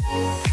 kita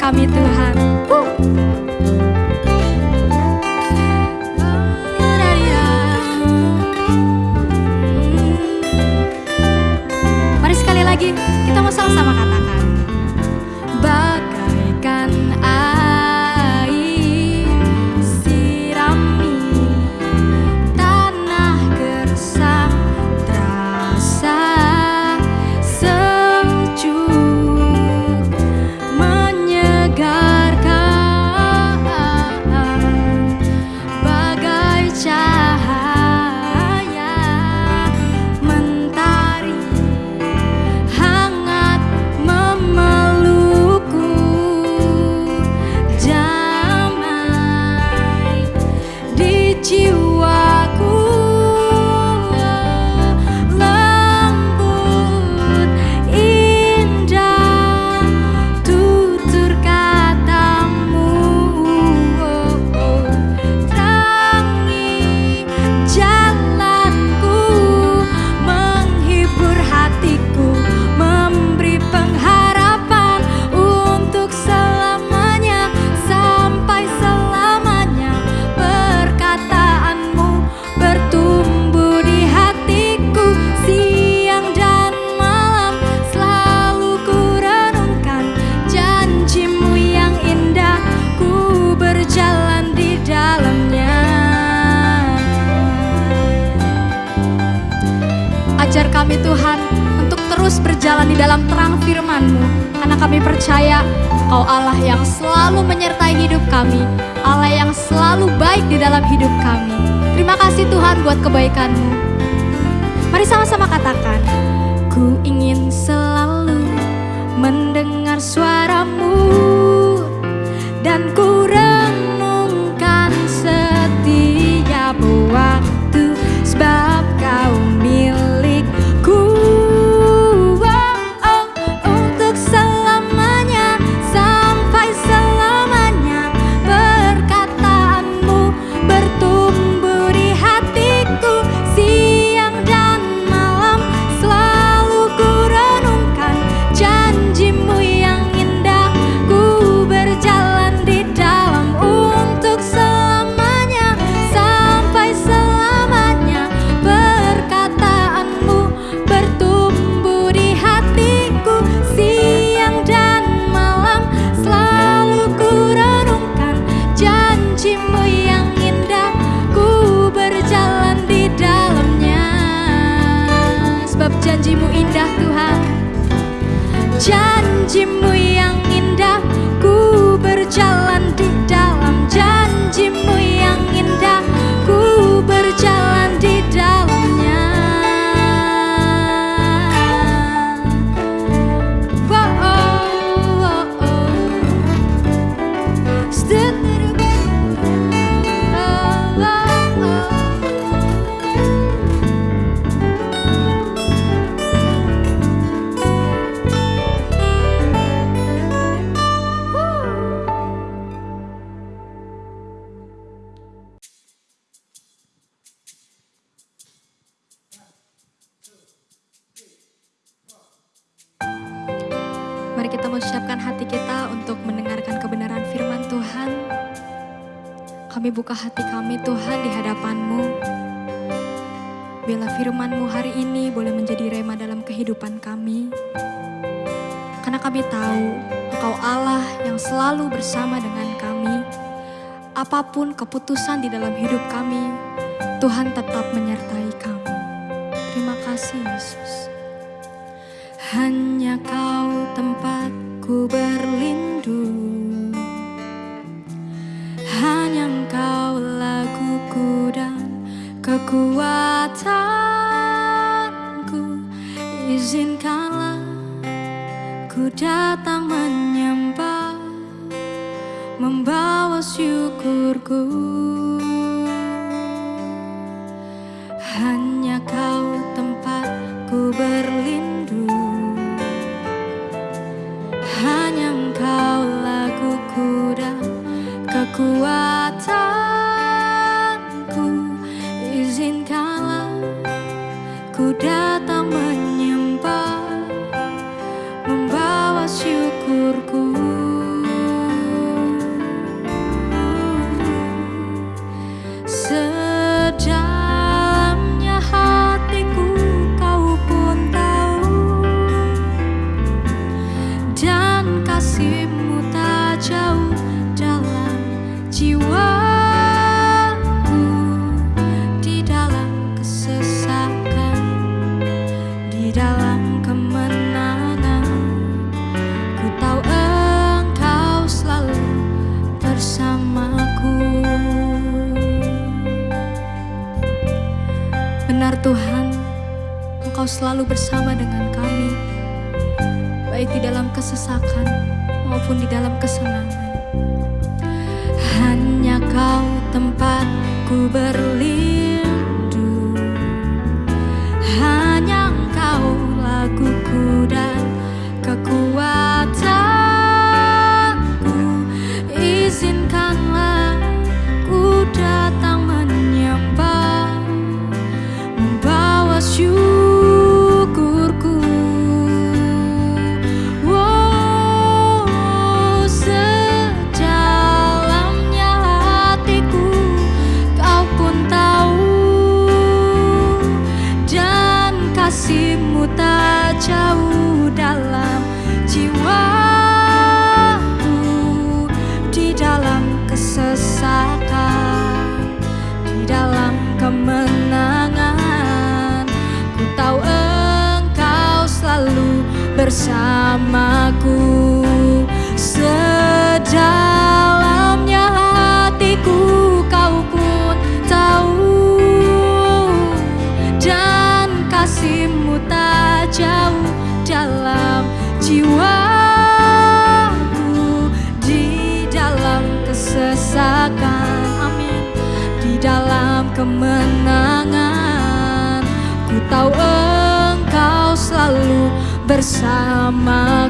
kami Tuhan. Mari sekali lagi kita mau sama-sama katakan. Bagaikan percaya Kau Allah yang selalu menyertai hidup kami, Allah yang selalu baik di dalam hidup kami. Terima kasih Tuhan buat kebaikan-Mu. Mari sama-sama katakan, Ku ingin selalu kasih Yesus. Hanya kau tempatku berlindung. Hanya engkau laguku dan kekuatanku. Izinkanlah ku datang menyembah Membawa syukurku kekuatanku selalu bersama dengan kami, baik di dalam kesesakan maupun di dalam kesenangan. Hanya kau tempatku berlindung selalu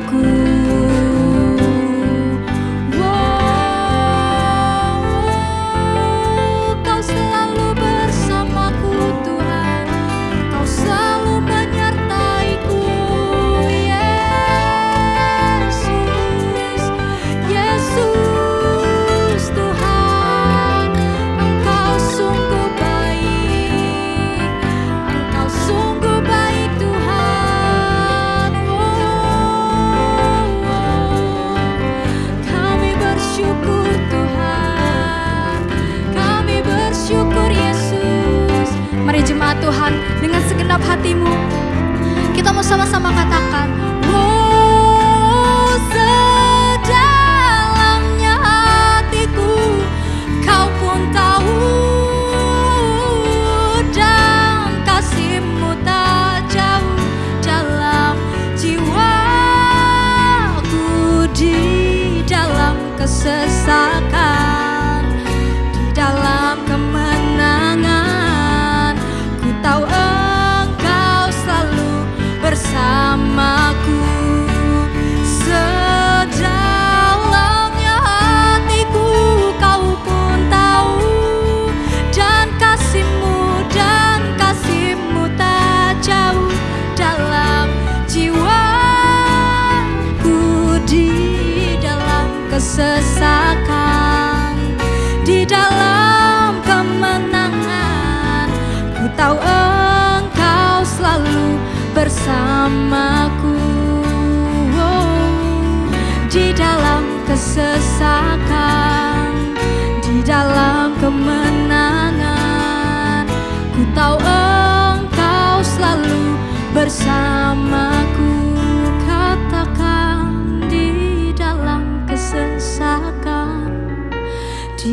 sama-sama katakan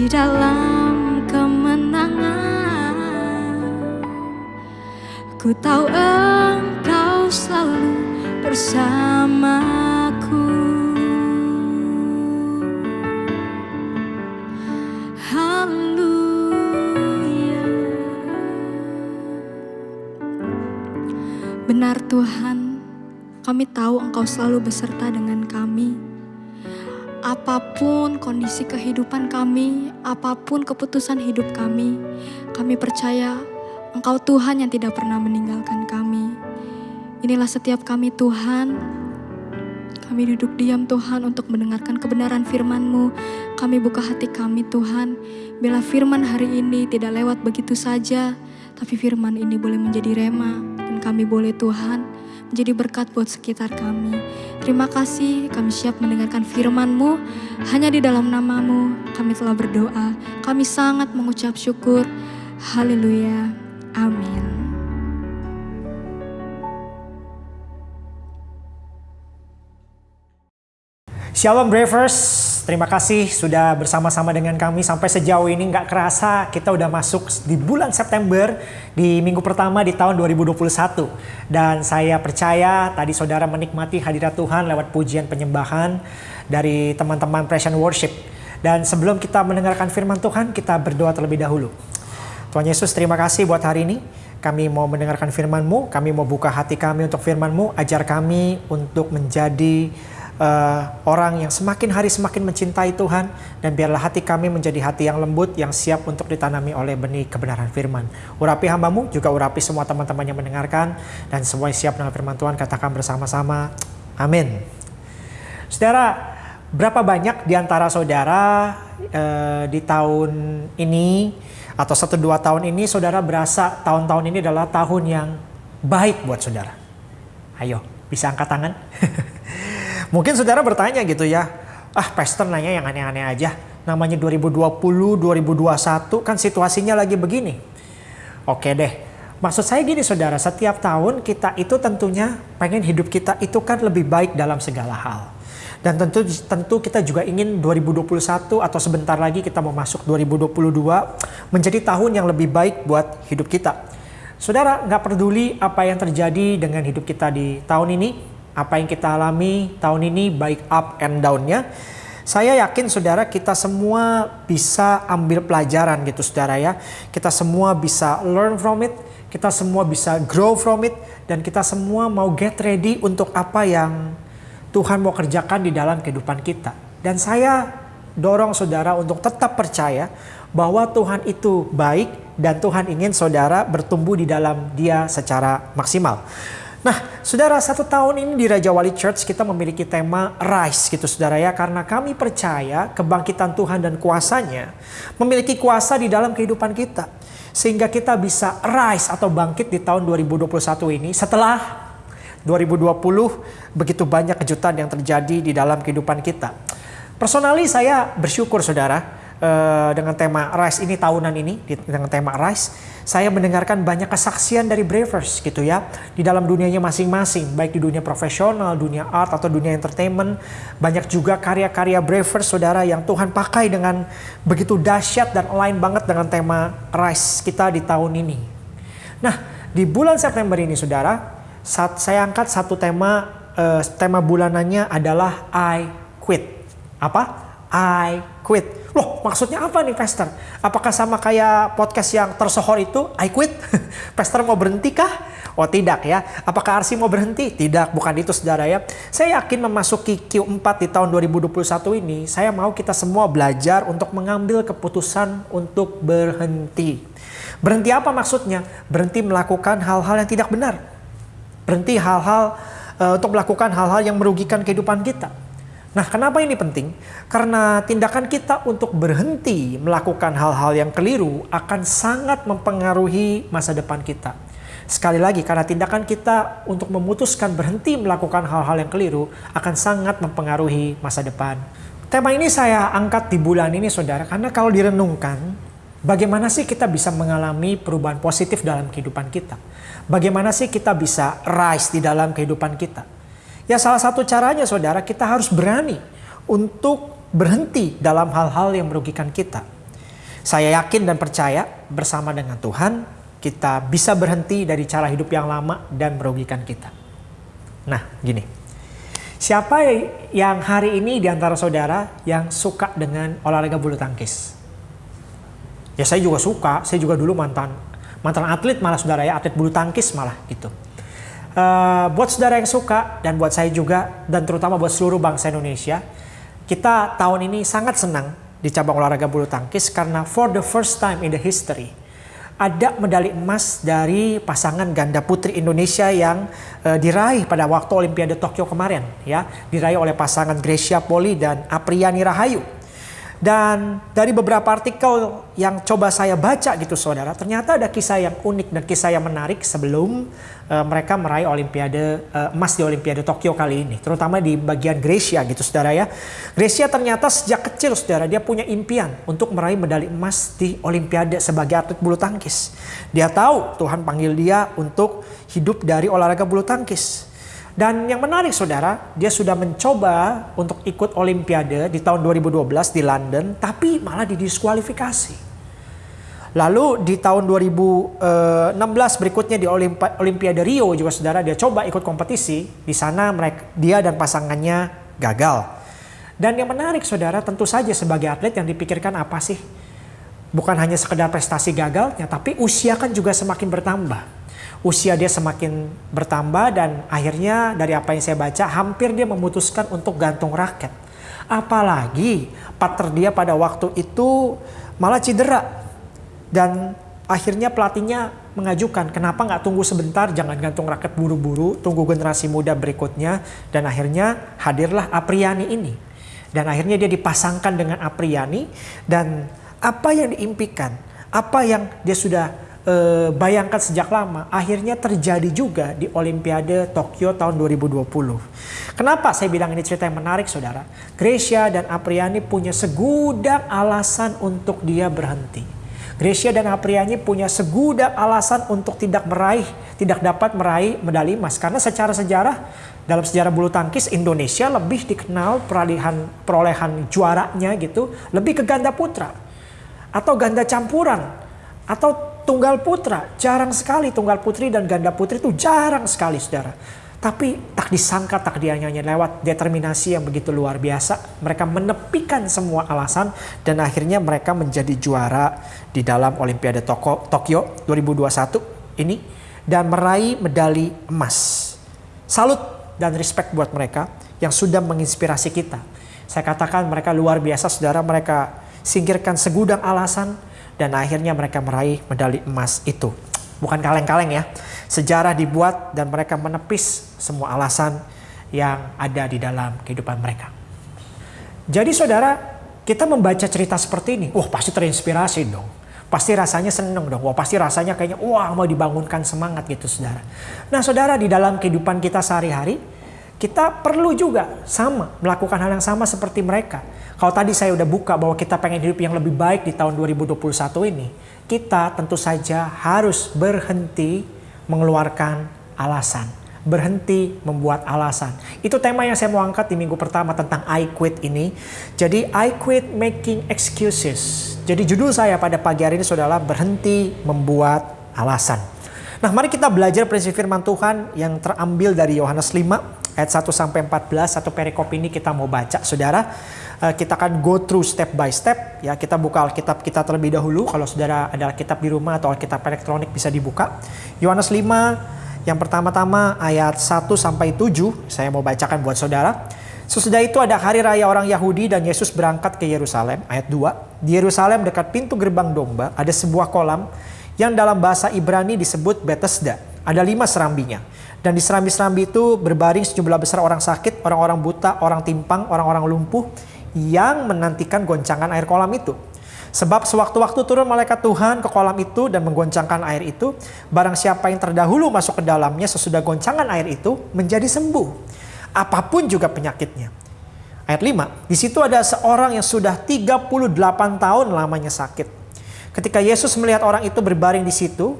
Dalam kemenangan. Ku tahu engkau selalu bersamaku. Haleluya. Benar Tuhan, kami tahu Engkau selalu beserta dengan kami. Apa pun kondisi kehidupan kami, apa pun keputusan hidup kami, kami percaya Engkau Tuhan yang tidak pernah meninggalkan kami. Inilah setiap kami Tuhan, kami duduk diam Tuhan untuk mendengarkan kebenaran firman-Mu. Kami buka hati kami Tuhan, bila firman hari ini tidak lewat begitu saja, tapi firman ini boleh menjadi rema, dan kami boleh Tuhan menjadi berkat buat sekitar kami. Terima kasih kami siap mendengarkan firman-Mu, hanya di dalam namamu kami telah berdoa. Kami sangat mengucap syukur. Haleluya. Amin. Shalom Bravers, terima kasih sudah bersama-sama dengan kami. Sampai sejauh ini nggak kerasa kita udah masuk di bulan September di minggu pertama di tahun 2021 dan saya percaya tadi saudara menikmati hadirat Tuhan lewat pujian penyembahan dari teman-teman Pression Worship. Dan sebelum kita mendengarkan firman Tuhan kita berdoa terlebih dahulu. Tuhan Yesus terima kasih buat hari ini. Kami mau mendengarkan firman-Mu, kami mau buka hati kami untuk firman-Mu, ajar kami untuk menjadi uh, orang yang semakin hari semakin mencintai Tuhan dan biarlah hati kami menjadi hati yang lembut yang siap untuk ditanami oleh benih kebenaran firman. Urapi hambamu juga urapi semua teman-teman yang mendengarkan dan semua yang siap dengan firman Tuhan katakan bersama-sama. Amin. Saudara, berapa banyak di antara saudara uh, di tahun ini atau satu dua tahun ini saudara berasa tahun-tahun ini adalah tahun yang baik buat saudara? Ayo, bisa angkat tangan? Mungkin saudara bertanya gitu ya, ah pastor nanya yang aneh-aneh aja. Namanya 2020, 2021 kan situasinya lagi begini. Oke deh, Maksud saya gini saudara, setiap tahun kita itu tentunya pengen hidup kita itu kan lebih baik dalam segala hal. Dan tentu tentu kita juga ingin 2021 atau sebentar lagi kita mau masuk 2022 menjadi tahun yang lebih baik buat hidup kita. Saudara nggak peduli apa yang terjadi dengan hidup kita di tahun ini, apa yang kita alami tahun ini baik up and down-nya. Saya yakin saudara kita semua bisa ambil pelajaran gitu saudara ya. Kita semua bisa learn from it kita semua bisa grow from it dan kita semua mau get ready untuk apa yang Tuhan mau kerjakan di dalam kehidupan kita. Dan saya dorong saudara untuk tetap percaya bahwa Tuhan itu baik dan Tuhan ingin saudara bertumbuh di dalam dia secara maksimal. Nah, saudara, satu tahun ini di Raja Wali Church kita memiliki tema Rise gitu saudara ya. Karena kami percaya kebangkitan Tuhan dan kuasanya memiliki kuasa di dalam kehidupan kita sehingga kita bisa rise atau bangkit di tahun 2021 ini setelah 2020 begitu banyak kejutan yang terjadi di dalam kehidupan kita. Personally saya bersyukur saudara uh, dengan tema Rise ini tahunan ini dengan tema Rise saya mendengarkan banyak kesaksian dari Bravers gitu ya di dalam dunianya masing-masing baik di dunia profesional, dunia art atau dunia entertainment banyak juga karya-karya Bravers saudara yang Tuhan pakai dengan begitu dahsyat dan lain banget dengan tema Rise kita di tahun ini. Nah di bulan September ini saudara saat saya angkat satu tema uh, tema bulanannya adalah I quit. Apa? I quit. Loh maksudnya apa nih Pastor? Apakah sama kayak podcast yang tersohor itu I quit? Pastor mau berhenti kah? Oh tidak ya. Apakah Arsi mau berhenti? Tidak, bukan itu saudara ya. Saya yakin memasuki Q4 di tahun 2021 ini, saya mau kita semua belajar untuk mengambil keputusan untuk berhenti. Berhenti apa maksudnya? Berhenti melakukan hal-hal yang tidak benar. Berhenti hal-hal uh, untuk melakukan hal-hal yang merugikan kehidupan kita Nah, kenapa ini penting? Karena tindakan kita untuk berhenti melakukan hal-hal yang keliru akan sangat mempengaruhi masa depan kita. Sekali lagi, karena tindakan kita untuk memutuskan berhenti melakukan hal-hal yang keliru akan sangat mempengaruhi masa depan. Tema ini saya angkat di bulan ini, saudara, karena kalau direnungkan, bagaimana sih kita bisa mengalami perubahan positif dalam kehidupan kita? Bagaimana sih kita bisa rise di dalam kehidupan kita? Ya salah satu caranya saudara kita harus berani untuk berhenti dalam hal-hal yang merugikan kita. Saya yakin dan percaya bersama dengan Tuhan kita bisa berhenti dari cara hidup yang lama dan merugikan kita. Nah gini, siapa yang hari ini di antara saudara yang suka dengan olahraga bulu tangkis? Ya saya juga suka, saya juga dulu mantan mantan atlet malah saudara ya, atlet bulu tangkis malah gitu. Uh, buat saudara yang suka dan buat saya juga dan terutama buat seluruh bangsa Indonesia, kita tahun ini sangat senang di cabang olahraga bulu tangkis karena for the first time in the history ada medali emas dari pasangan ganda putri Indonesia yang uh, diraih pada waktu Olimpiade Tokyo kemarin ya, diraih oleh pasangan Gracia Poli dan Apriani Rahayu. Dan dari beberapa artikel yang coba saya baca gitu saudara, ternyata ada kisah yang unik dan kisah yang menarik sebelum uh, mereka meraih Olimpiade uh, emas di Olimpiade Tokyo kali ini, terutama di bagian Gracia gitu saudara ya. Gracia ternyata sejak kecil saudara dia punya impian untuk meraih medali emas di Olimpiade sebagai atlet bulu tangkis. Dia tahu Tuhan panggil dia untuk hidup dari olahraga bulu tangkis. Dan yang menarik saudara, dia sudah mencoba untuk ikut Olimpiade di tahun 2012 di London, tapi malah didiskualifikasi. Lalu di tahun 2016 berikutnya di Olimpiade Rio juga saudara dia coba ikut kompetisi. Di sana mereka dia dan pasangannya gagal. Dan yang menarik saudara tentu saja sebagai atlet yang dipikirkan apa sih? Bukan hanya sekedar prestasi gagalnya, tapi usia kan juga semakin bertambah usia dia semakin bertambah dan akhirnya dari apa yang saya baca hampir dia memutuskan untuk gantung raket. Apalagi partner dia pada waktu itu malah cedera dan akhirnya pelatihnya mengajukan kenapa nggak tunggu sebentar? Jangan gantung raket buru-buru tunggu generasi muda berikutnya. Dan akhirnya hadirlah Apriani ini. Dan akhirnya dia dipasangkan dengan Apriani dan apa yang diimpikan apa yang dia sudah eh, bayangkan sejak lama akhirnya terjadi juga di Olimpiade Tokyo tahun 2020. Kenapa saya bilang ini cerita yang menarik saudara? Gracia dan Apriani punya segudang alasan untuk dia berhenti. Gracia dan Apriani punya segudang alasan untuk tidak meraih, tidak dapat meraih medali emas. Karena secara sejarah, dalam sejarah bulu tangkis Indonesia lebih dikenal perolehan, perolehan juaranya gitu, lebih ke ganda putra. Atau ganda campuran. Atau tunggal putra. Jarang sekali tunggal putri dan ganda putri itu jarang sekali saudara. Tapi tak disangka tak dianyanya lewat determinasi yang begitu luar biasa. Mereka menepikan semua alasan dan akhirnya mereka menjadi juara di dalam Olimpiade Toko, Tokyo 2021 ini dan meraih medali emas. Salut dan respect buat mereka yang sudah menginspirasi kita. Saya katakan mereka luar biasa saudara, mereka singkirkan segudang alasan dan akhirnya mereka meraih medali emas itu. Bukan kaleng-kaleng ya. Sejarah dibuat dan mereka menepis semua alasan yang ada di dalam kehidupan mereka. Jadi saudara, kita membaca cerita seperti ini, wah pasti terinspirasi dong. Pasti rasanya seneng dong, wah pasti rasanya kayaknya wah mau dibangunkan semangat gitu saudara. Nah saudara di dalam kehidupan kita sehari-hari, kita perlu juga sama melakukan hal yang sama seperti mereka. Kalau tadi saya udah buka bahwa kita pengen hidup yang lebih baik di tahun 2021 ini, kita tentu saja harus berhenti mengeluarkan alasan. Berhenti membuat alasan. Itu tema yang saya mau angkat di minggu pertama tentang I quit ini. Jadi I quit making excuses. Jadi judul saya pada pagi hari ini saudara berhenti membuat alasan. Nah mari kita belajar prinsip firman Tuhan yang terambil dari Yohanes 5 ayat 1 sampai 14 satu perikop ini kita mau baca saudara. Uh, kita akan go through step by step. Ya kita buka Alkitab kita terlebih dahulu. Kalau saudara ada Alkitab di rumah atau Alkitab elektronik bisa dibuka. Yohanes 5 yang pertama-tama ayat 1 sampai 7 saya mau bacakan buat saudara. Sesudah itu ada hari raya orang Yahudi dan Yesus berangkat ke Yerusalem. Ayat 2 di Yerusalem dekat pintu gerbang domba ada sebuah kolam yang dalam bahasa Ibrani disebut Bethesda. Ada lima serambinya dan di serambi-serambi itu berbaring sejumlah besar orang sakit, orang-orang buta, orang timpang, orang-orang lumpuh yang menantikan goncangan air kolam itu. Sebab sewaktu-waktu turun malaikat Tuhan ke kolam itu dan menggoncangkan air itu, barang siapa yang terdahulu masuk ke dalamnya sesudah goncangan air itu menjadi sembuh. Apa pun juga penyakitnya. Ayat 5, di situ ada seorang yang sudah 38 tahun lamanya sakit. Ketika Yesus melihat orang itu berbaring di situ,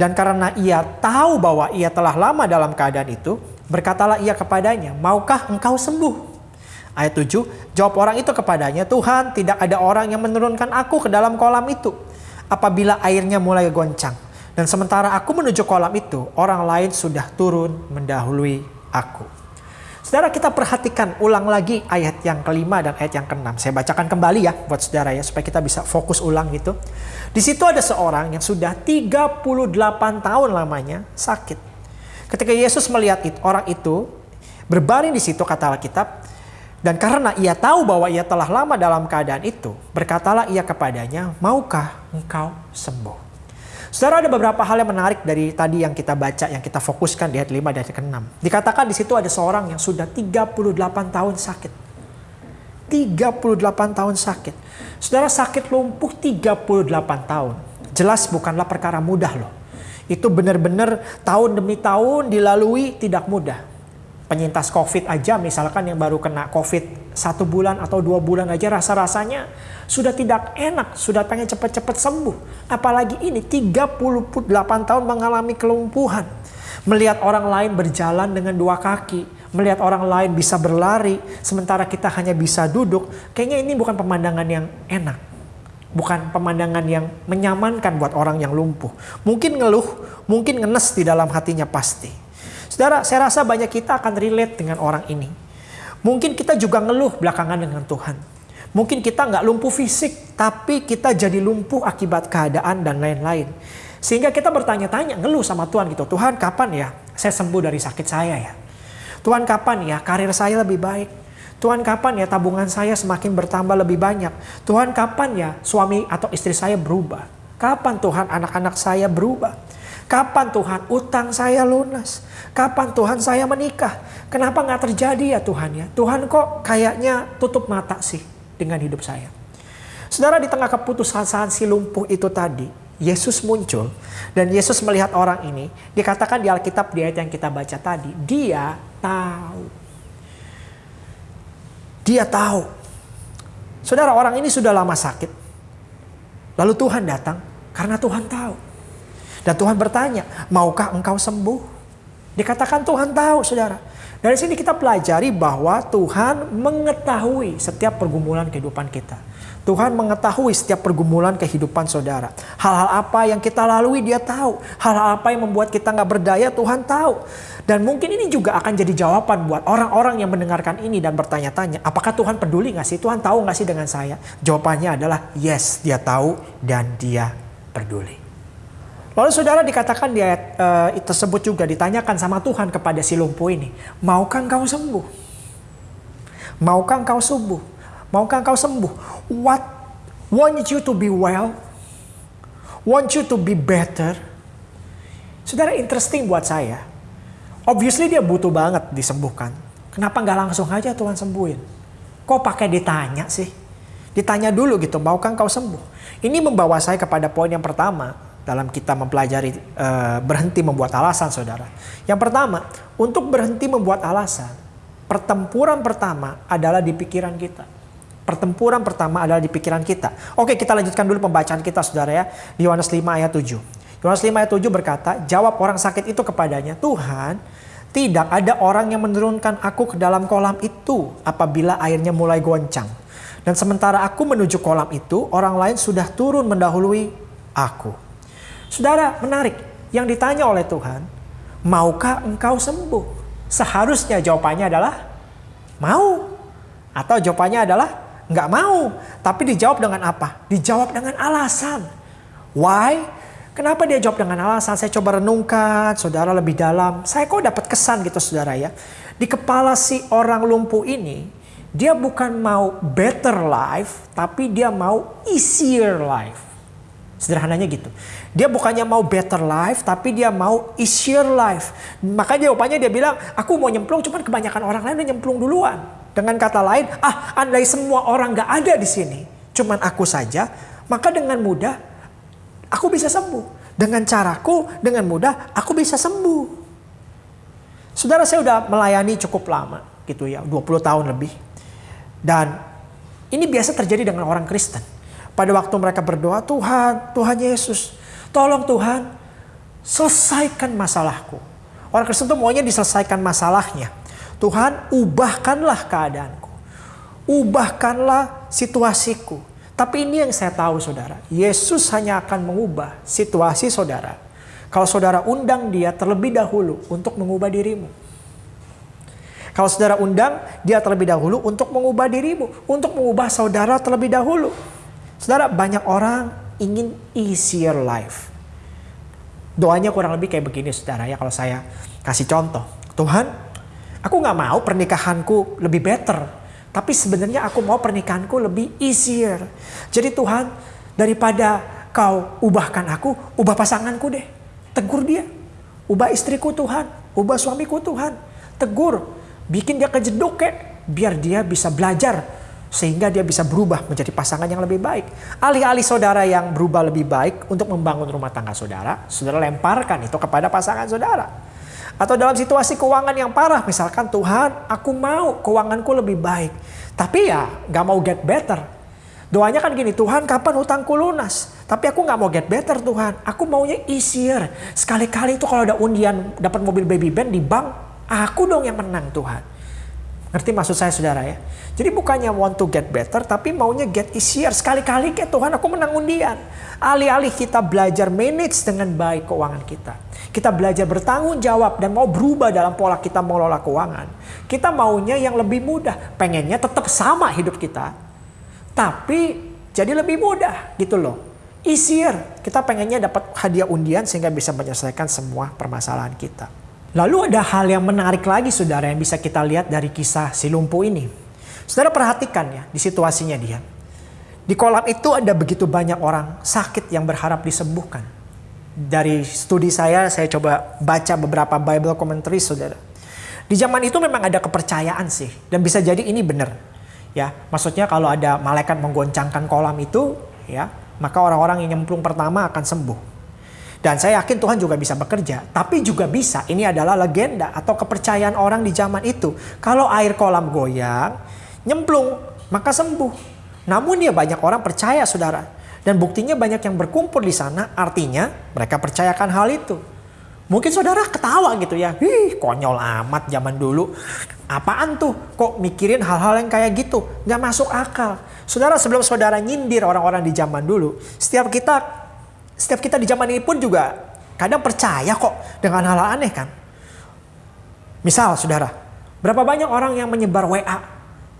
dan karena ia tahu bahwa ia telah lama dalam keadaan itu, berkatalah ia kepadanya, maukah engkau sembuh? Ayat 7, jawab orang itu kepadanya, Tuhan tidak ada orang yang menurunkan aku ke dalam kolam itu. Apabila airnya mulai goncang. Dan sementara aku menuju kolam itu, orang lain sudah turun mendahului aku. Saudara kita perhatikan ulang lagi ayat yang kelima dan ayat yang keenam. Saya bacakan kembali ya buat saudara ya supaya kita bisa fokus ulang gitu. Di situ ada seorang yang sudah 38 tahun lamanya sakit. Ketika Yesus melihat itu, orang itu berbaring di situ kata Alkitab, dan karena ia tahu bahwa ia telah lama dalam keadaan itu, berkatalah ia kepadanya, maukah engkau sembuh? Saudara ada beberapa hal yang menarik dari tadi yang kita baca, yang kita fokuskan di ayat 5 dan ayat 6. Dikatakan di situ ada seorang yang sudah 38 tahun sakit. 38 tahun sakit. Saudara sakit lumpuh 38 tahun. Jelas bukanlah perkara mudah loh. Itu benar-benar tahun demi tahun dilalui tidak mudah penyintas COVID aja misalkan yang baru kena COVID satu bulan atau dua bulan aja rasa-rasanya sudah tidak enak, sudah pengen cepat-cepat sembuh. Apalagi ini 38 tahun mengalami kelumpuhan. Melihat orang lain berjalan dengan dua kaki, melihat orang lain bisa berlari, sementara kita hanya bisa duduk, kayaknya ini bukan pemandangan yang enak. Bukan pemandangan yang menyamankan buat orang yang lumpuh. Mungkin ngeluh, mungkin ngenes di dalam hatinya pasti. Saudara, saya rasa banyak kita akan relate dengan orang ini. Mungkin kita juga ngeluh belakangan dengan Tuhan. Mungkin kita nggak lumpuh fisik, tapi kita jadi lumpuh akibat keadaan dan lain-lain. Sehingga kita bertanya-tanya, ngeluh sama Tuhan gitu. Tuhan kapan ya saya sembuh dari sakit saya ya? Tuhan kapan ya karir saya lebih baik? Tuhan kapan ya tabungan saya semakin bertambah lebih banyak? Tuhan kapan ya suami atau istri saya berubah? Kapan Tuhan anak-anak saya berubah? Kapan Tuhan utang saya lunas? Kapan Tuhan saya menikah? Kenapa nggak terjadi ya Tuhan ya? Tuhan kok kayaknya tutup mata sih dengan hidup saya. Saudara di tengah keputusasaan si lumpuh itu tadi, Yesus muncul dan Yesus melihat orang ini. Dikatakan di Alkitab di ayat yang kita baca tadi, dia tahu. Dia tahu. Saudara orang ini sudah lama sakit. Lalu Tuhan datang karena Tuhan tahu. Dan Tuhan bertanya, maukah engkau sembuh? Dikatakan Tuhan tahu saudara. Dari sini kita pelajari bahwa Tuhan mengetahui setiap pergumulan kehidupan kita. Tuhan mengetahui setiap pergumulan kehidupan saudara. Hal-hal apa yang kita lalui dia tahu. Hal-hal apa yang membuat kita nggak berdaya Tuhan tahu. Dan mungkin ini juga akan jadi jawaban buat orang-orang yang mendengarkan ini dan bertanya-tanya. Apakah Tuhan peduli nggak sih? Tuhan tahu nggak sih dengan saya? Jawabannya adalah yes dia tahu dan dia peduli. Lalu saudara dikatakan di ayat uh, tersebut juga ditanyakan sama Tuhan kepada si lumpuh ini, maukah engkau sembuh? Maukah engkau sembuh? Maukah engkau sembuh? What want you to be well? Want you to be better? Saudara interesting buat saya. Obviously dia butuh banget disembuhkan. Kenapa nggak langsung aja Tuhan sembuhin? Kok pakai ditanya sih? Ditanya dulu gitu, maukah engkau sembuh? Ini membawa saya kepada poin yang pertama dalam kita mempelajari uh, berhenti membuat alasan, saudara. Yang pertama, untuk berhenti membuat alasan, pertempuran pertama adalah di pikiran kita. Pertempuran pertama adalah di pikiran kita. Oke, kita lanjutkan dulu pembacaan kita, saudara ya. Di Yohanes 5 ayat 7. Yohanes 5 ayat 7 berkata, jawab orang sakit itu kepadanya, Tuhan, tidak ada orang yang menurunkan aku ke dalam kolam itu apabila airnya mulai goncang. Dan sementara aku menuju kolam itu, orang lain sudah turun mendahului aku. Saudara, menarik. Yang ditanya oleh Tuhan, maukah engkau sembuh? Seharusnya jawabannya adalah mau. Atau jawabannya adalah nggak mau. Tapi dijawab dengan apa? Dijawab dengan alasan. Why? Kenapa dia jawab dengan alasan? Saya coba renungkan, saudara lebih dalam. Saya kok dapat kesan gitu saudara ya. Di kepala si orang lumpuh ini, dia bukan mau better life, tapi dia mau easier life. Sederhananya gitu. Dia bukannya mau better life, tapi dia mau easier life. Maka jawabannya dia bilang, aku mau nyemplung, cuman kebanyakan orang lain udah nyemplung duluan. Dengan kata lain, ah andai semua orang gak ada di sini, cuman aku saja, maka dengan mudah aku bisa sembuh. Dengan caraku, dengan mudah aku bisa sembuh. Saudara saya udah melayani cukup lama gitu ya, 20 tahun lebih. Dan ini biasa terjadi dengan orang Kristen pada waktu mereka berdoa, Tuhan, Tuhan Yesus, tolong Tuhan, selesaikan masalahku. Orang Kristen itu maunya diselesaikan masalahnya. Tuhan, ubahkanlah keadaanku. Ubahkanlah situasiku. Tapi ini yang saya tahu saudara, Yesus hanya akan mengubah situasi saudara. Kalau saudara undang dia terlebih dahulu untuk mengubah dirimu. Kalau saudara undang dia terlebih dahulu untuk mengubah dirimu, untuk mengubah saudara terlebih dahulu. Saudara, banyak orang ingin easier life. Doanya kurang lebih kayak begini saudara ya kalau saya kasih contoh. Tuhan, aku gak mau pernikahanku lebih better. Tapi sebenarnya aku mau pernikahanku lebih easier. Jadi Tuhan, daripada kau ubahkan aku, ubah pasanganku deh. Tegur dia. Ubah istriku Tuhan. Ubah suamiku Tuhan. Tegur. Bikin dia kejeduk kek. Biar dia bisa belajar sehingga dia bisa berubah menjadi pasangan yang lebih baik. Alih-alih saudara yang berubah lebih baik untuk membangun rumah tangga saudara, saudara lemparkan itu kepada pasangan saudara. Atau dalam situasi keuangan yang parah, misalkan Tuhan aku mau keuanganku lebih baik. Tapi ya gak mau get better. Doanya kan gini, Tuhan kapan hutangku lunas? Tapi aku gak mau get better Tuhan, aku maunya easier. Sekali-kali itu kalau ada undian dapat mobil baby band di bank, aku dong yang menang Tuhan. Ngerti maksud saya saudara ya? Jadi bukannya want to get better, tapi maunya get easier. Sekali-kali kayak Tuhan aku menang undian. Alih-alih kita belajar manage dengan baik keuangan kita. Kita belajar bertanggung jawab dan mau berubah dalam pola kita mengelola keuangan. Kita maunya yang lebih mudah. Pengennya tetap sama hidup kita. Tapi jadi lebih mudah gitu loh. Easier. Kita pengennya dapat hadiah undian sehingga bisa menyelesaikan semua permasalahan kita. Lalu ada hal yang menarik lagi saudara yang bisa kita lihat dari kisah si lumpuh ini. Saudara perhatikan ya di situasinya dia. Di kolam itu ada begitu banyak orang sakit yang berharap disembuhkan. Dari studi saya, saya coba baca beberapa Bible commentary saudara. Di zaman itu memang ada kepercayaan sih. Dan bisa jadi ini benar. Ya, maksudnya kalau ada malaikat menggoncangkan kolam itu, ya, maka orang-orang yang nyemplung pertama akan sembuh. Dan saya yakin Tuhan juga bisa bekerja. Tapi juga bisa, ini adalah legenda atau kepercayaan orang di zaman itu. Kalau air kolam goyang, nyemplung, maka sembuh. Namun ya banyak orang percaya saudara. Dan buktinya banyak yang berkumpul di sana, artinya mereka percayakan hal itu. Mungkin saudara ketawa gitu ya, Ih, konyol amat zaman dulu. Apaan tuh? Kok mikirin hal-hal yang kayak gitu? Gak masuk akal. Saudara sebelum saudara nyindir orang-orang di zaman dulu, setiap kita setiap kita di zaman ini pun juga kadang percaya kok dengan hal-hal aneh kan. Misal saudara, berapa banyak orang yang menyebar WA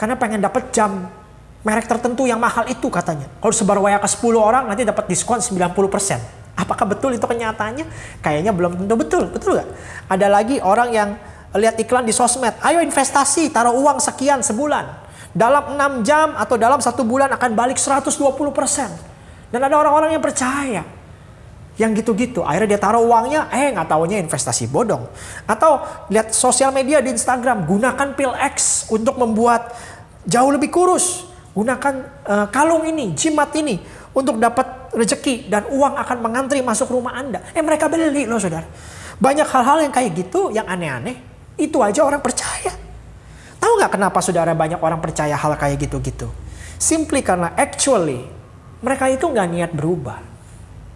karena pengen dapat jam merek tertentu yang mahal itu katanya. Kalau sebar WA ke 10 orang nanti dapat diskon 90%. Apakah betul itu kenyataannya? Kayaknya belum tentu betul, betul gak? Ada lagi orang yang lihat iklan di sosmed, ayo investasi, taruh uang sekian sebulan. Dalam 6 jam atau dalam satu bulan akan balik 120%. Dan ada orang-orang yang percaya. Yang gitu-gitu, akhirnya dia taruh uangnya, eh nggak taunya investasi bodong. Atau lihat sosial media di Instagram, gunakan pil X untuk membuat jauh lebih kurus. Gunakan uh, kalung ini, jimat ini untuk dapat rezeki dan uang akan mengantri masuk rumah Anda. Eh mereka beli loh saudara. Banyak hal-hal yang kayak gitu, yang aneh-aneh, itu aja orang percaya. Tahu nggak kenapa saudara banyak orang percaya hal kayak gitu-gitu? Simply karena actually mereka itu nggak niat berubah.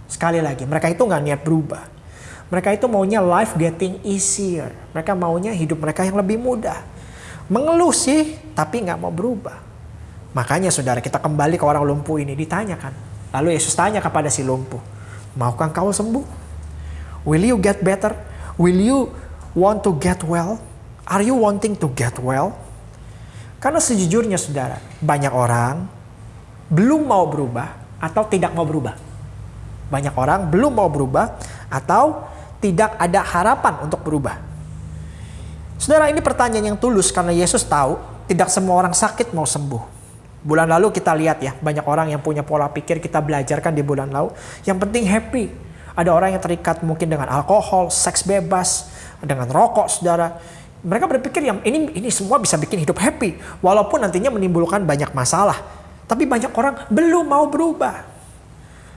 Sekali lagi, mereka itu nggak niat berubah. Mereka itu maunya life getting easier. Mereka maunya hidup mereka yang lebih mudah. Mengeluh sih, tapi nggak mau berubah. Makanya saudara kita kembali ke orang lumpuh ini ditanyakan. Lalu Yesus tanya kepada si lumpuh, maukah kau sembuh? Will you get better? Will you want to get well? Are you wanting to get well? Karena sejujurnya saudara, banyak orang belum mau berubah atau tidak mau berubah. Banyak orang belum mau berubah atau tidak ada harapan untuk berubah. Saudara ini pertanyaan yang tulus karena Yesus tahu tidak semua orang sakit mau sembuh. Bulan lalu kita lihat ya, banyak orang yang punya pola pikir kita belajarkan di bulan lalu. Yang penting happy. Ada orang yang terikat mungkin dengan alkohol, seks bebas, dengan rokok, saudara. Mereka berpikir yang ini ini semua bisa bikin hidup happy, walaupun nantinya menimbulkan banyak masalah. Tapi banyak orang belum mau berubah.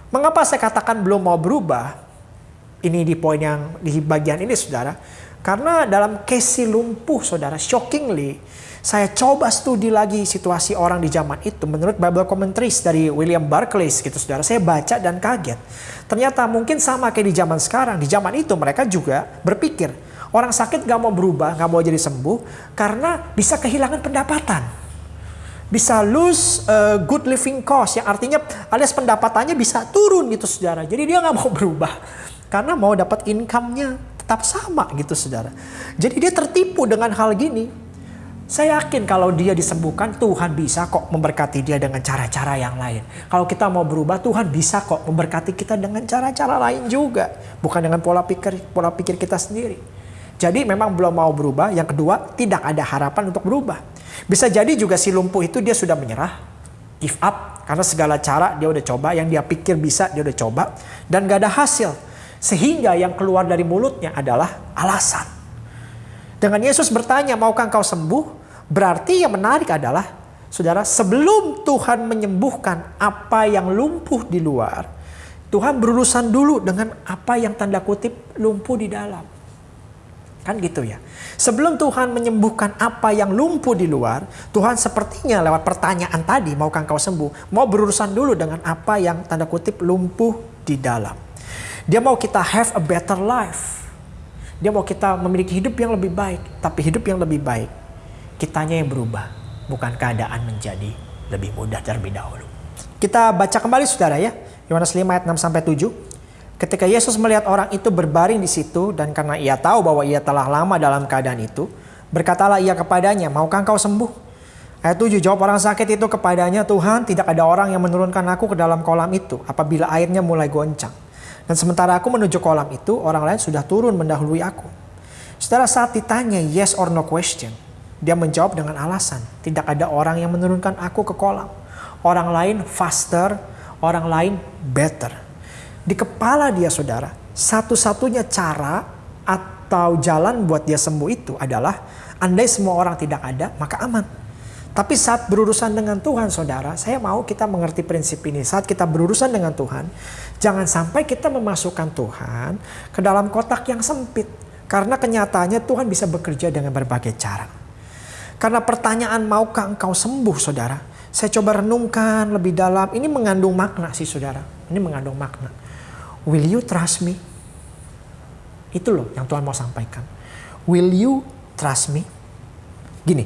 Mengapa saya katakan belum mau berubah? Ini di poin yang di bagian ini, saudara. Karena dalam case si lumpuh, saudara, shockingly, saya coba studi lagi situasi orang di zaman itu menurut Bible Commentaries dari William Barclay gitu saudara. Saya baca dan kaget. Ternyata mungkin sama kayak di zaman sekarang. Di zaman itu mereka juga berpikir orang sakit gak mau berubah, gak mau jadi sembuh karena bisa kehilangan pendapatan. Bisa lose uh, good living cost yang artinya alias pendapatannya bisa turun gitu saudara. Jadi dia gak mau berubah karena mau dapat income-nya tetap sama gitu saudara. Jadi dia tertipu dengan hal gini. Saya yakin kalau dia disembuhkan, Tuhan bisa kok memberkati dia dengan cara-cara yang lain. Kalau kita mau berubah, Tuhan bisa kok memberkati kita dengan cara-cara lain juga. Bukan dengan pola pikir pola pikir kita sendiri. Jadi memang belum mau berubah. Yang kedua, tidak ada harapan untuk berubah. Bisa jadi juga si lumpuh itu dia sudah menyerah, give up. Karena segala cara dia udah coba, yang dia pikir bisa dia udah coba. Dan gak ada hasil. Sehingga yang keluar dari mulutnya adalah alasan. Dengan Yesus bertanya, maukah engkau sembuh? Berarti yang menarik adalah, saudara, sebelum Tuhan menyembuhkan apa yang lumpuh di luar, Tuhan berurusan dulu dengan apa yang tanda kutip lumpuh di dalam. Kan gitu ya. Sebelum Tuhan menyembuhkan apa yang lumpuh di luar, Tuhan sepertinya lewat pertanyaan tadi, maukah engkau sembuh? Mau berurusan dulu dengan apa yang tanda kutip lumpuh di dalam. Dia mau kita have a better life. Dia mau kita memiliki hidup yang lebih baik. Tapi hidup yang lebih baik kitanya yang berubah, bukan keadaan menjadi lebih mudah terlebih dahulu. Kita baca kembali saudara ya, Yohanes 5 ayat 6 sampai 7. Ketika Yesus melihat orang itu berbaring di situ dan karena ia tahu bahwa ia telah lama dalam keadaan itu, berkatalah ia kepadanya, "Maukah engkau sembuh?" Ayat 7 jawab orang sakit itu kepadanya, "Tuhan, tidak ada orang yang menurunkan aku ke dalam kolam itu apabila airnya mulai goncang. Dan sementara aku menuju kolam itu, orang lain sudah turun mendahului aku." Saudara saat ditanya yes or no question, dia menjawab dengan alasan, tidak ada orang yang menurunkan aku ke kolam. Orang lain faster, orang lain better. Di kepala dia saudara, satu-satunya cara atau jalan buat dia sembuh itu adalah andai semua orang tidak ada, maka aman. Tapi saat berurusan dengan Tuhan saudara, saya mau kita mengerti prinsip ini. Saat kita berurusan dengan Tuhan, jangan sampai kita memasukkan Tuhan ke dalam kotak yang sempit. Karena kenyataannya Tuhan bisa bekerja dengan berbagai cara. Karena pertanyaan maukah engkau sembuh saudara? Saya coba renungkan lebih dalam. Ini mengandung makna sih saudara. Ini mengandung makna. Will you trust me? Itu loh yang Tuhan mau sampaikan. Will you trust me? Gini,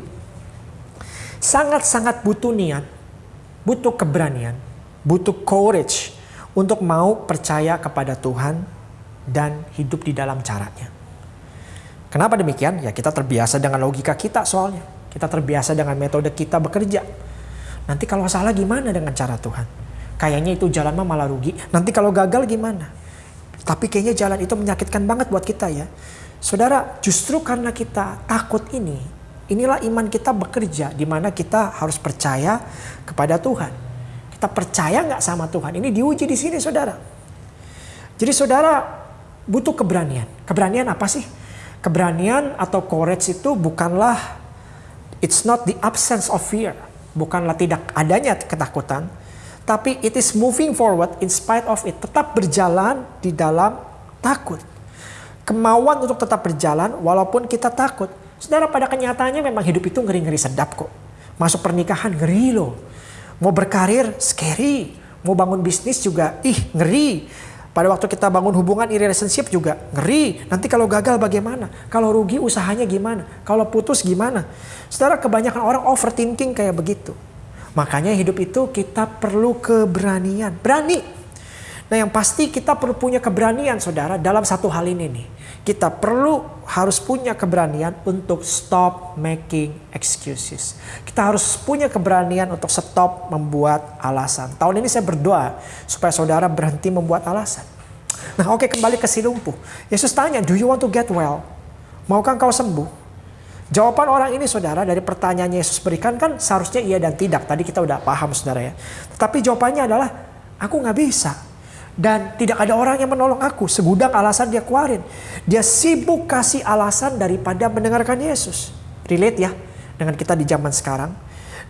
sangat-sangat butuh niat, butuh keberanian, butuh courage untuk mau percaya kepada Tuhan dan hidup di dalam caranya. Kenapa demikian? Ya kita terbiasa dengan logika kita soalnya. Kita terbiasa dengan metode kita bekerja. Nanti kalau salah gimana dengan cara Tuhan? Kayaknya itu jalan mah malah rugi. Nanti kalau gagal gimana? Tapi kayaknya jalan itu menyakitkan banget buat kita ya. Saudara, justru karena kita takut ini, inilah iman kita bekerja di mana kita harus percaya kepada Tuhan. Kita percaya nggak sama Tuhan? Ini diuji di sini, saudara. Jadi saudara butuh keberanian. Keberanian apa sih? Keberanian atau courage itu bukanlah it's not the absence of fear, bukanlah tidak adanya ketakutan, tapi it is moving forward in spite of it, tetap berjalan di dalam takut. Kemauan untuk tetap berjalan walaupun kita takut. Saudara pada kenyataannya memang hidup itu ngeri-ngeri sedap kok. Masuk pernikahan ngeri loh. Mau berkarir scary. Mau bangun bisnis juga ih ngeri. Pada waktu kita bangun hubungan in relationship juga ngeri. Nanti kalau gagal bagaimana? Kalau rugi usahanya gimana? Kalau putus gimana? Saudara kebanyakan orang overthinking kayak begitu. Makanya hidup itu kita perlu keberanian. Berani. Nah yang pasti kita perlu punya keberanian saudara dalam satu hal ini nih. Kita perlu harus punya keberanian untuk stop making excuses. Kita harus punya keberanian untuk stop membuat alasan. Tahun ini saya berdoa supaya saudara berhenti membuat alasan. Nah oke kembali ke si lumpuh. Yesus tanya, do you want to get well? Maukah kau sembuh? Jawaban orang ini saudara dari pertanyaan Yesus berikan kan seharusnya iya dan tidak. Tadi kita udah paham saudara ya. Tapi jawabannya adalah aku nggak bisa. Dan tidak ada orang yang menolong aku. Segudang alasan dia keluarin. Dia sibuk kasih alasan daripada mendengarkan Yesus. Relate ya dengan kita di zaman sekarang.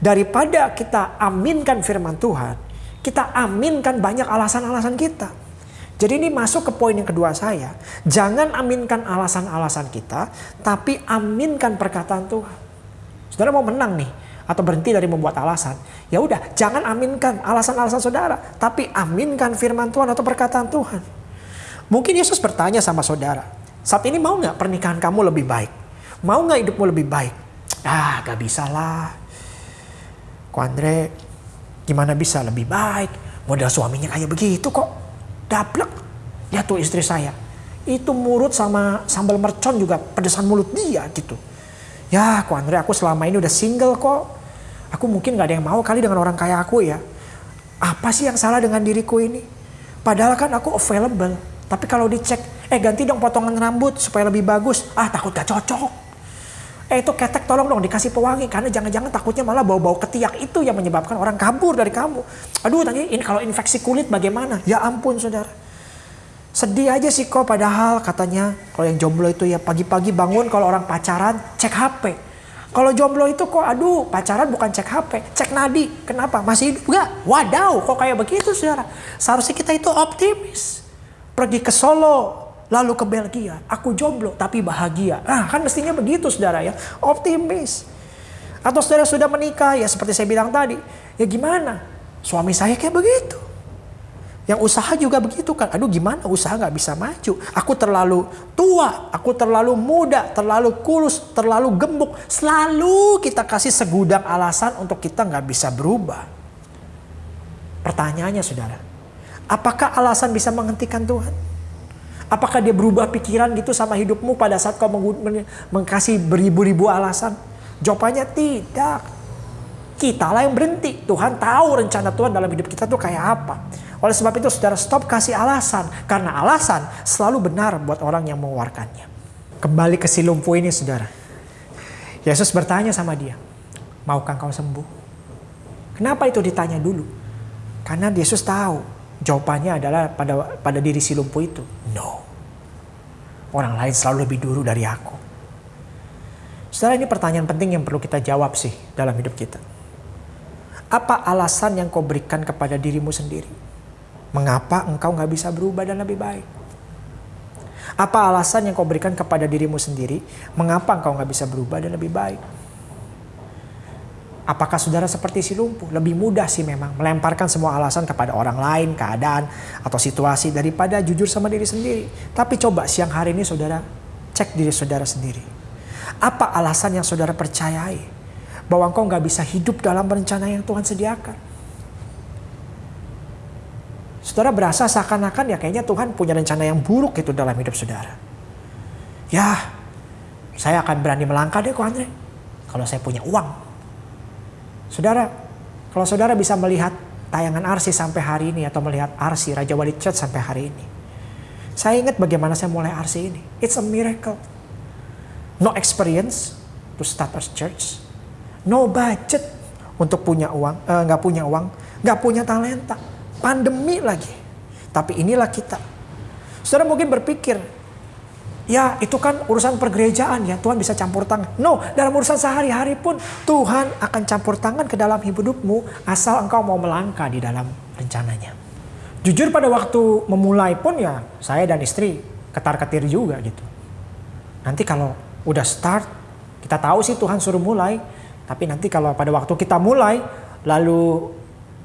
Daripada kita aminkan firman Tuhan. Kita aminkan banyak alasan-alasan kita. Jadi ini masuk ke poin yang kedua saya. Jangan aminkan alasan-alasan kita, tapi aminkan perkataan Tuhan. Saudara mau menang nih atau berhenti dari membuat alasan. Ya udah, jangan aminkan alasan-alasan saudara, tapi aminkan firman Tuhan atau perkataan Tuhan. Mungkin Yesus bertanya sama saudara, saat ini mau nggak pernikahan kamu lebih baik? Mau nggak hidupmu lebih baik? Ah, gak bisa lah. Ko Andre, gimana bisa lebih baik? Modal suaminya kayak begitu kok daplek. Lihat tuh istri saya. Itu mulut sama sambal mercon juga pedesan mulut dia gitu. Ya, aku Andre, aku selama ini udah single kok. Aku mungkin gak ada yang mau kali dengan orang kaya aku ya. Apa sih yang salah dengan diriku ini? Padahal kan aku available. Tapi kalau dicek, eh ganti dong potongan rambut supaya lebih bagus. Ah takut gak cocok. Eh itu ketek tolong dong dikasih pewangi. Karena jangan-jangan takutnya malah bau-bau ketiak itu yang menyebabkan orang kabur dari kamu. Aduh tadi ini kalau infeksi kulit bagaimana? Ya ampun saudara. Sedih aja sih kok padahal katanya kalau yang jomblo itu ya pagi-pagi bangun kalau orang pacaran cek HP. Kalau jomblo itu kok aduh pacaran bukan cek HP, cek nadi. Kenapa? Masih hidup gak? Wadaw kok kayak begitu saudara. Seharusnya kita itu optimis. Pergi ke Solo, lalu ke Belgia. Aku jomblo tapi bahagia. Ah kan mestinya begitu saudara ya. Optimis. Atau saudara sudah menikah ya seperti saya bilang tadi. Ya gimana? Suami saya kayak begitu. Yang usaha juga begitu kan. Aduh gimana usaha nggak bisa maju. Aku terlalu tua, aku terlalu muda, terlalu kulus, terlalu gemuk. Selalu kita kasih segudang alasan untuk kita nggak bisa berubah. Pertanyaannya saudara. Apakah alasan bisa menghentikan Tuhan? Apakah dia berubah pikiran gitu sama hidupmu pada saat kau mengkasih beribu-ribu alasan? Jawabannya tidak. Kita lah yang berhenti. Tuhan tahu rencana Tuhan dalam hidup kita tuh kayak apa. Oleh sebab itu saudara stop kasih alasan. Karena alasan selalu benar buat orang yang mengeluarkannya. Kembali ke si lumpuh ini saudara. Yesus bertanya sama dia. Maukah kau sembuh? Kenapa itu ditanya dulu? Karena Yesus tahu jawabannya adalah pada pada diri si lumpuh itu. No. Orang lain selalu lebih dulu dari aku. Saudara ini pertanyaan penting yang perlu kita jawab sih dalam hidup kita. Apa alasan yang kau berikan kepada dirimu sendiri? Mengapa engkau nggak bisa berubah dan lebih baik? Apa alasan yang kau berikan kepada dirimu sendiri? Mengapa engkau nggak bisa berubah dan lebih baik? Apakah saudara seperti si lumpuh? Lebih mudah sih memang melemparkan semua alasan kepada orang lain, keadaan, atau situasi daripada jujur sama diri sendiri. Tapi coba siang hari ini saudara cek diri saudara sendiri. Apa alasan yang saudara percayai bahwa engkau nggak bisa hidup dalam rencana yang Tuhan sediakan? Saudara berasa seakan-akan ya kayaknya Tuhan punya rencana yang buruk itu dalam hidup saudara. Ya, saya akan berani melangkah deh kok Andre. Kalau saya punya uang. Saudara, kalau saudara bisa melihat tayangan Arsi sampai hari ini atau melihat Arsi Raja Wali Church sampai hari ini. Saya ingat bagaimana saya mulai Arsi ini. It's a miracle. No experience to start a church. No budget untuk punya uang, eh, nggak uh, punya uang, nggak punya talenta. Pandemi lagi. Tapi inilah kita. Saudara mungkin berpikir, Ya itu kan urusan pergerejaan ya Tuhan bisa campur tangan. No dalam urusan sehari-hari pun Tuhan akan campur tangan ke dalam hidupmu asal engkau mau melangkah di dalam rencananya. Jujur pada waktu memulai pun ya saya dan istri ketar-ketir juga gitu. Nanti kalau udah start kita tahu sih Tuhan suruh mulai. Tapi nanti kalau pada waktu kita mulai lalu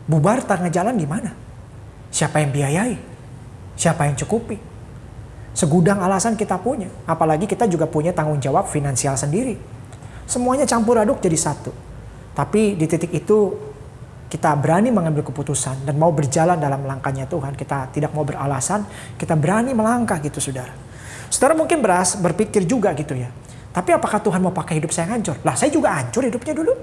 bubar tengah jalan gimana? Siapa yang biayai? Siapa yang cukupi? Segudang alasan kita punya. Apalagi kita juga punya tanggung jawab finansial sendiri. Semuanya campur aduk jadi satu. Tapi di titik itu kita berani mengambil keputusan dan mau berjalan dalam langkahnya Tuhan. Kita tidak mau beralasan, kita berani melangkah gitu saudara. Saudara mungkin beras berpikir juga gitu ya. Tapi apakah Tuhan mau pakai hidup saya hancur? Lah saya juga hancur hidupnya dulu.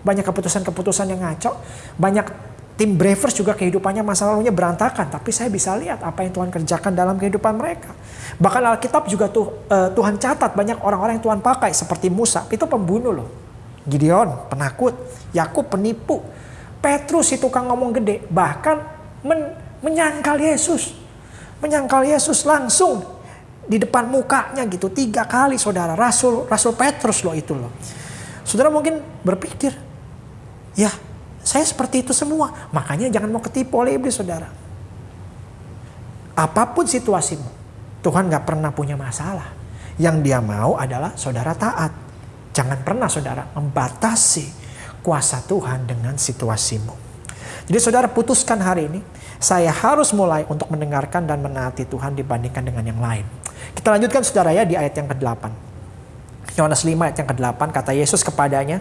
Banyak keputusan-keputusan yang ngaco. Banyak tim Bravers juga kehidupannya masa lalunya berantakan, tapi saya bisa lihat apa yang Tuhan kerjakan dalam kehidupan mereka. Bahkan Alkitab juga tuh uh, Tuhan catat banyak orang-orang yang Tuhan pakai seperti Musa, itu pembunuh loh. Gideon penakut, Yakub penipu, Petrus itu tukang ngomong gede, bahkan men menyangkal Yesus. Menyangkal Yesus langsung di depan mukanya gitu tiga kali saudara Rasul Rasul Petrus loh itu loh. Saudara mungkin berpikir, ya saya seperti itu semua. Makanya jangan mau ketipu oleh iblis saudara. Apa pun situasimu, Tuhan gak pernah punya masalah. Yang dia mau adalah saudara taat. Jangan pernah saudara membatasi kuasa Tuhan dengan situasimu. Jadi saudara putuskan hari ini, saya harus mulai untuk mendengarkan dan menaati Tuhan dibandingkan dengan yang lain. Kita lanjutkan saudara ya di ayat yang ke-8. Yohanes 5 ayat yang ke-8 kata Yesus kepadanya,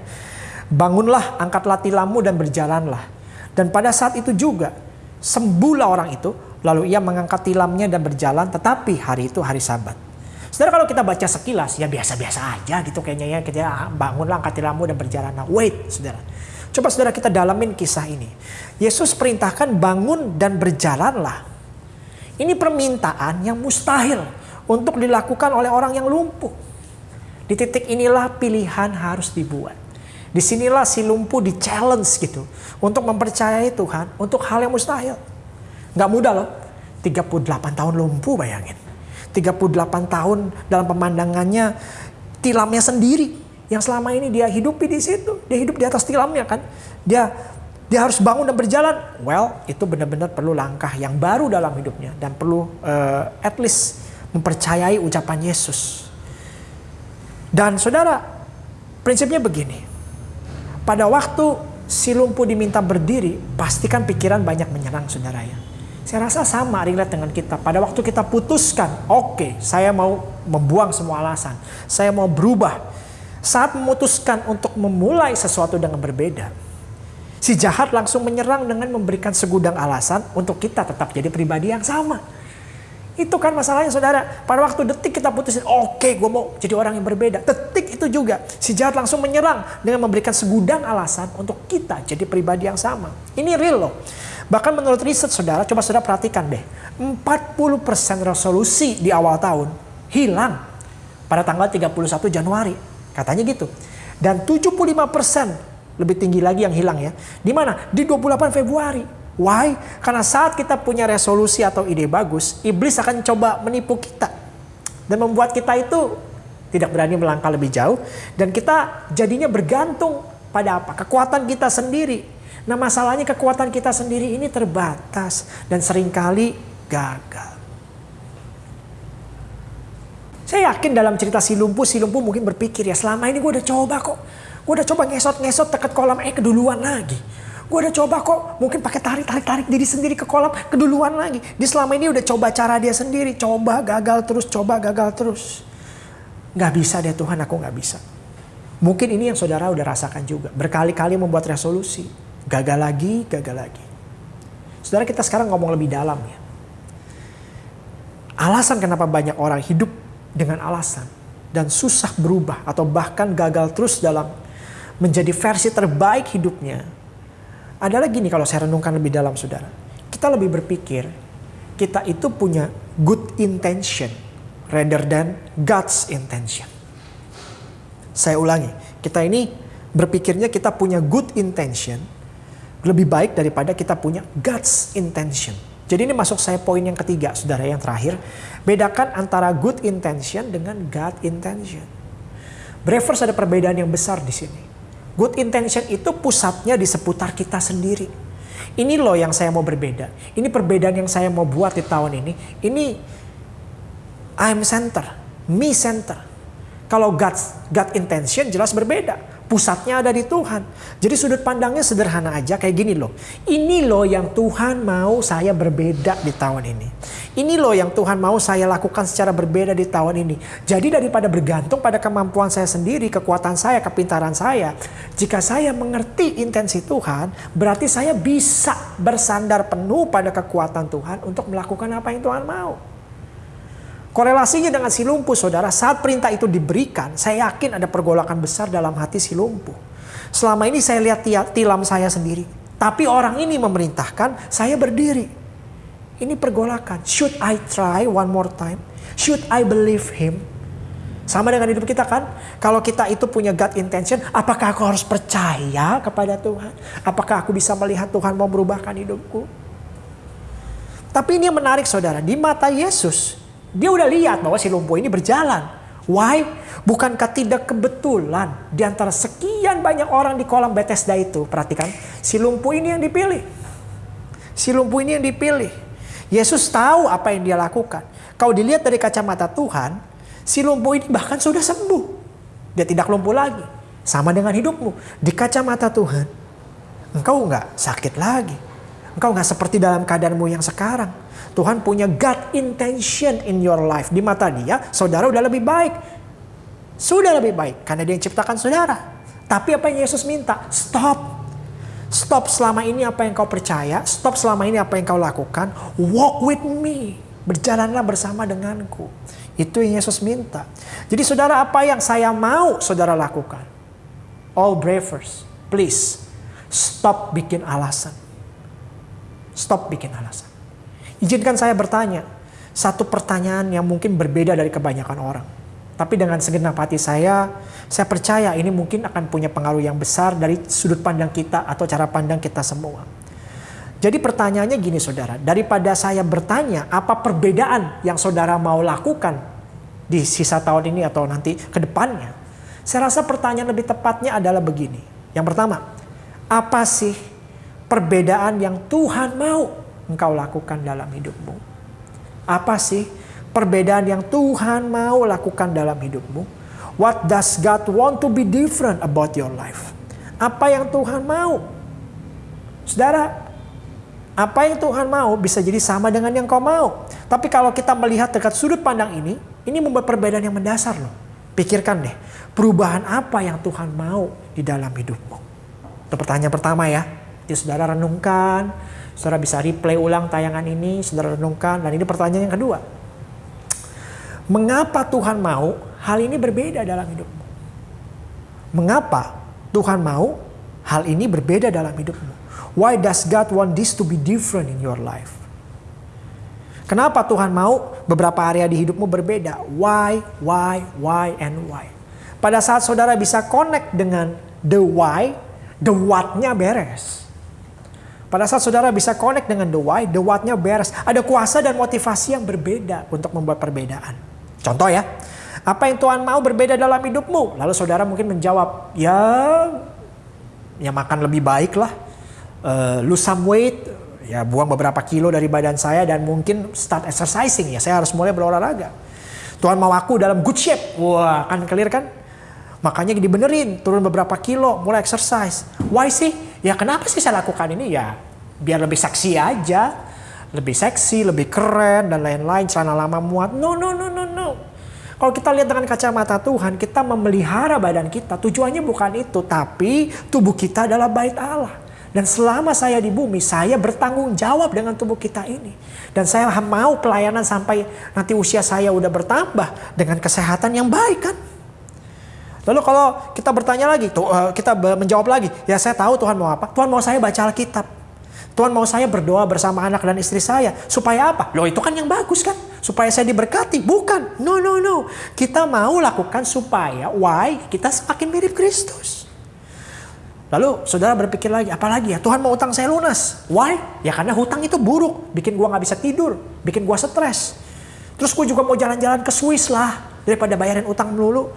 Bangunlah, angkatlah tilammu dan berjalanlah. Dan pada saat itu juga sembuhlah orang itu, lalu ia mengangkat tilamnya dan berjalan, tetapi hari itu hari sabat. Saudara kalau kita baca sekilas ya biasa-biasa aja gitu kayaknya ya kita ah, bangunlah angkat tilammu dan berjalan. Nah, wait saudara. Coba saudara kita dalamin kisah ini. Yesus perintahkan bangun dan berjalanlah. Ini permintaan yang mustahil untuk dilakukan oleh orang yang lumpuh. Di titik inilah pilihan harus dibuat. Di sinilah si lumpuh di challenge gitu. Untuk mempercayai Tuhan untuk hal yang mustahil. Gak mudah loh. 38 tahun lumpuh bayangin. 38 tahun dalam pemandangannya tilamnya sendiri. Yang selama ini dia hidupi di situ. Dia hidup di atas tilamnya kan. Dia dia harus bangun dan berjalan. Well, itu benar-benar perlu langkah yang baru dalam hidupnya dan perlu uh, at least mempercayai ucapan Yesus. Dan saudara, prinsipnya begini. Pada waktu si lumpuh diminta berdiri, pastikan pikiran banyak menyerang saudara ya. Saya rasa sama relate dengan kita. Pada waktu kita putuskan, oke okay, saya mau membuang semua alasan. Saya mau berubah. Saat memutuskan untuk memulai sesuatu dengan berbeda. Si jahat langsung menyerang dengan memberikan segudang alasan untuk kita tetap jadi pribadi yang sama. Itu kan masalahnya saudara. Pada waktu detik kita putusin, oke okay, gue mau jadi orang yang berbeda. Detik itu juga si jahat langsung menyerang dengan memberikan segudang alasan untuk kita jadi pribadi yang sama. Ini real loh. Bahkan menurut riset saudara, coba saudara perhatikan deh. 40% resolusi di awal tahun hilang pada tanggal 31 Januari. Katanya gitu. Dan 75% lebih tinggi lagi yang hilang ya. Di mana? Di 28 Februari. Why? Karena saat kita punya resolusi atau ide bagus, iblis akan coba menipu kita. Dan membuat kita itu tidak berani melangkah lebih jauh. Dan kita jadinya bergantung pada apa? Kekuatan kita sendiri. Nah masalahnya kekuatan kita sendiri ini terbatas. Dan sering kali gagal. Saya yakin dalam cerita si lumpuh, si lumpuh mungkin berpikir ya selama ini gue udah coba kok. Gue udah coba ngesot-ngesot deket kolam, eh keduluan lagi. Gue udah coba kok mungkin pakai tarik-tarik-tarik diri sendiri ke kolam, keduluan lagi. Di selama ini udah coba cara dia sendiri, coba gagal terus, coba gagal terus. Gak bisa deh Tuhan, aku gak bisa. Mungkin ini yang saudara udah rasakan juga. Berkali-kali membuat resolusi. Gagal lagi, gagal lagi. Saudara kita sekarang ngomong lebih dalam ya. Alasan kenapa banyak orang hidup dengan alasan dan susah berubah atau bahkan gagal terus dalam menjadi versi terbaik hidupnya adalah gini kalau saya renungkan lebih dalam saudara. Kita lebih berpikir kita itu punya good intention rather than God's intention. Saya ulangi, kita ini berpikirnya kita punya good intention lebih baik daripada kita punya God's intention. Jadi ini masuk saya poin yang ketiga, saudara yang terakhir. Bedakan antara good intention dengan God intention. Brevers ada perbedaan yang besar di sini. Good intention itu pusatnya di seputar kita sendiri. Ini loh yang saya mau berbeda. Ini perbedaan yang saya mau buat di tahun ini. Ini I'm center, me center. Kalau God, God intention jelas berbeda. Pusatnya ada di Tuhan. Jadi sudut pandangnya sederhana aja kayak gini loh. Ini loh yang Tuhan mau saya berbeda di tahun ini. Ini loh yang Tuhan mau saya lakukan secara berbeda di tahun ini. Jadi daripada bergantung pada kemampuan saya sendiri, kekuatan saya, kepintaran saya. Jika saya mengerti intensi Tuhan, berarti saya bisa bersandar penuh pada kekuatan Tuhan untuk melakukan apa yang Tuhan mau. Korelasinya dengan si lumpuh saudara, saat perintah itu diberikan, saya yakin ada pergolakan besar dalam hati si lumpuh. Selama ini saya lihat tilam saya sendiri. Tapi orang ini memerintahkan saya berdiri. Ini pergolakan. Should I try one more time? Should I believe him? Sama dengan hidup kita kan? Kalau kita itu punya God intention, apakah aku harus percaya kepada Tuhan? Apakah aku bisa melihat Tuhan mau merubahkan hidupku? Tapi ini yang menarik saudara, di mata Yesus, dia udah lihat bahwa si lumpuh ini berjalan. Why? Bukankah tidak kebetulan di antara sekian banyak orang di kolam Bethesda itu, perhatikan, si lumpuh ini yang dipilih. Si lumpuh ini yang dipilih. Yesus tahu apa yang dia lakukan. Kalau dilihat dari kacamata Tuhan, si lumpuh ini bahkan sudah sembuh. Dia tidak lumpuh lagi. Sama dengan hidupmu. Di kacamata Tuhan, engkau nggak sakit lagi. Engkau nggak seperti dalam keadaanmu yang sekarang. Tuhan punya God intention in your life. Di mata dia, saudara udah lebih baik. Sudah lebih baik karena dia yang ciptakan saudara. Tapi apa yang Yesus minta? Stop. Stop selama ini apa yang kau percaya. Stop selama ini apa yang kau lakukan. Walk with me. Berjalanlah bersama denganku. Itu yang Yesus minta. Jadi saudara apa yang saya mau saudara lakukan? All bravers, please stop bikin alasan. Stop bikin alasan. Izinkan saya bertanya, satu pertanyaan yang mungkin berbeda dari kebanyakan orang. Tapi dengan segenap hati saya, saya percaya ini mungkin akan punya pengaruh yang besar dari sudut pandang kita atau cara pandang kita semua. Jadi pertanyaannya gini saudara, daripada saya bertanya apa perbedaan yang saudara mau lakukan di sisa tahun ini atau nanti ke depannya. Saya rasa pertanyaan lebih tepatnya adalah begini. Yang pertama, apa sih perbedaan yang Tuhan mau engkau lakukan dalam hidupmu? Apa sih perbedaan yang Tuhan mau lakukan dalam hidupmu? What does God want to be different about your life? Apa yang Tuhan mau? Saudara, apa yang Tuhan mau bisa jadi sama dengan yang kau mau. Tapi kalau kita melihat dekat sudut pandang ini, ini membuat perbedaan yang mendasar loh. Pikirkan deh, perubahan apa yang Tuhan mau di dalam hidupmu? Itu pertanyaan pertama ya. Jadi saudara renungkan, Saudara bisa replay ulang tayangan ini, saudara renungkan. Dan ini pertanyaan yang kedua. Mengapa Tuhan mau hal ini berbeda dalam hidupmu? Mengapa Tuhan mau hal ini berbeda dalam hidupmu? Why does God want this to be different in your life? Kenapa Tuhan mau beberapa area di hidupmu berbeda? Why, why, why, and why? Pada saat saudara bisa connect dengan the why, the what-nya beres. Pada saat saudara bisa connect dengan the why, the what-nya beres. Ada kuasa dan motivasi yang berbeda untuk membuat perbedaan. Contoh ya, apa yang Tuhan mau berbeda dalam hidupmu? Lalu saudara mungkin menjawab, ya, ya makan lebih baik lah. Uh, lose some weight, ya buang beberapa kilo dari badan saya dan mungkin start exercising ya. Saya harus mulai berolahraga. Tuhan mau aku dalam good shape. Wah, kan clear kan? Makanya dibenerin, turun beberapa kilo, mulai exercise. Why sih? Ya kenapa sih saya lakukan ini? Ya biar lebih seksi aja. Lebih seksi, lebih keren, dan lain-lain. Celana lama muat. No, no, no, no, no. Kalau kita lihat dengan kacamata Tuhan, kita memelihara badan kita. Tujuannya bukan itu, tapi tubuh kita adalah bait Allah. Dan selama saya di bumi, saya bertanggung jawab dengan tubuh kita ini. Dan saya mau pelayanan sampai nanti usia saya udah bertambah dengan kesehatan yang baik kan. Lalu kalau kita bertanya lagi, eh, kita menjawab lagi, ya saya tahu Tuhan mau apa. Tuhan mau saya baca Alkitab. Tuhan mau saya berdoa bersama anak dan istri saya. Supaya apa? Loh itu kan yang bagus kan? Supaya saya diberkati. Bukan. No, no, no. Kita mau lakukan supaya, why? Kita semakin mirip Kristus. Lalu saudara berpikir lagi, apalagi ya Tuhan mau utang saya lunas. Why? Ya karena hutang itu buruk. Bikin gua nggak bisa tidur. Bikin gua stres. Terus gue juga mau jalan-jalan ke Swiss lah. Daripada bayarin utang melulu.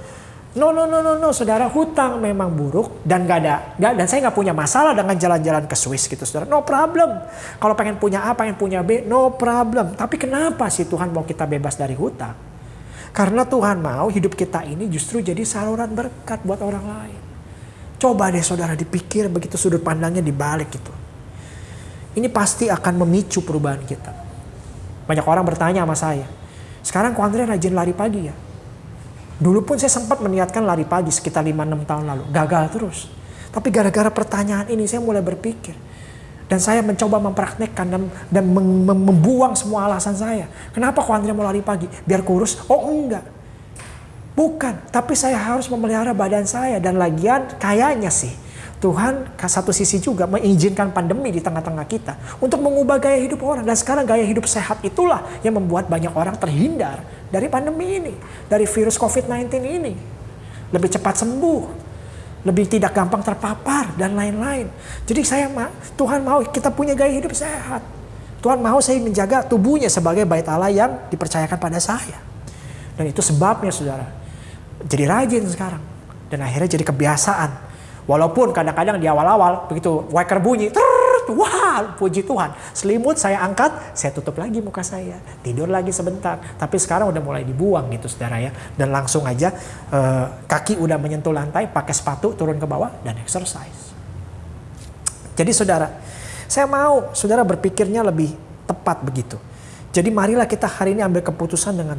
No, no, no, no, no, saudara hutang memang buruk dan gak ada, gak, dan saya nggak punya masalah dengan jalan-jalan ke Swiss gitu, saudara. No problem. Kalau pengen punya A, pengen punya B, no problem. Tapi kenapa sih Tuhan mau kita bebas dari hutang? Karena Tuhan mau hidup kita ini justru jadi saluran berkat buat orang lain. Coba deh saudara dipikir begitu sudut pandangnya dibalik gitu. Ini pasti akan memicu perubahan kita. Banyak orang bertanya sama saya, sekarang kok Andre rajin lari pagi ya? Dulu pun saya sempat meniatkan lari pagi sekitar 5-6 tahun lalu. Gagal terus. Tapi gara-gara pertanyaan ini saya mulai berpikir. Dan saya mencoba mempraktekkan dan, dan membuang semua alasan saya. Kenapa kok Andrea mau lari pagi? Biar kurus? Oh enggak. Bukan. Tapi saya harus memelihara badan saya. Dan lagian kayaknya sih Tuhan satu sisi juga mengizinkan pandemi di tengah-tengah kita untuk mengubah gaya hidup orang. Dan sekarang gaya hidup sehat itulah yang membuat banyak orang terhindar dari pandemi ini, dari virus COVID-19 ini. Lebih cepat sembuh, lebih tidak gampang terpapar dan lain-lain. Jadi saya Tuhan mau kita punya gaya hidup sehat. Tuhan mau saya menjaga tubuhnya sebagai bait Allah yang dipercayakan pada saya. Dan itu sebabnya saudara. Jadi rajin sekarang. Dan akhirnya jadi kebiasaan Walaupun kadang-kadang di awal-awal begitu waker bunyi, terut, wah puji Tuhan. Selimut saya angkat, saya tutup lagi muka saya. Tidur lagi sebentar. Tapi sekarang udah mulai dibuang gitu saudara ya. Dan langsung aja eh, kaki udah menyentuh lantai, pakai sepatu turun ke bawah dan exercise. Jadi saudara, saya mau saudara berpikirnya lebih tepat begitu. Jadi marilah kita hari ini ambil keputusan dengan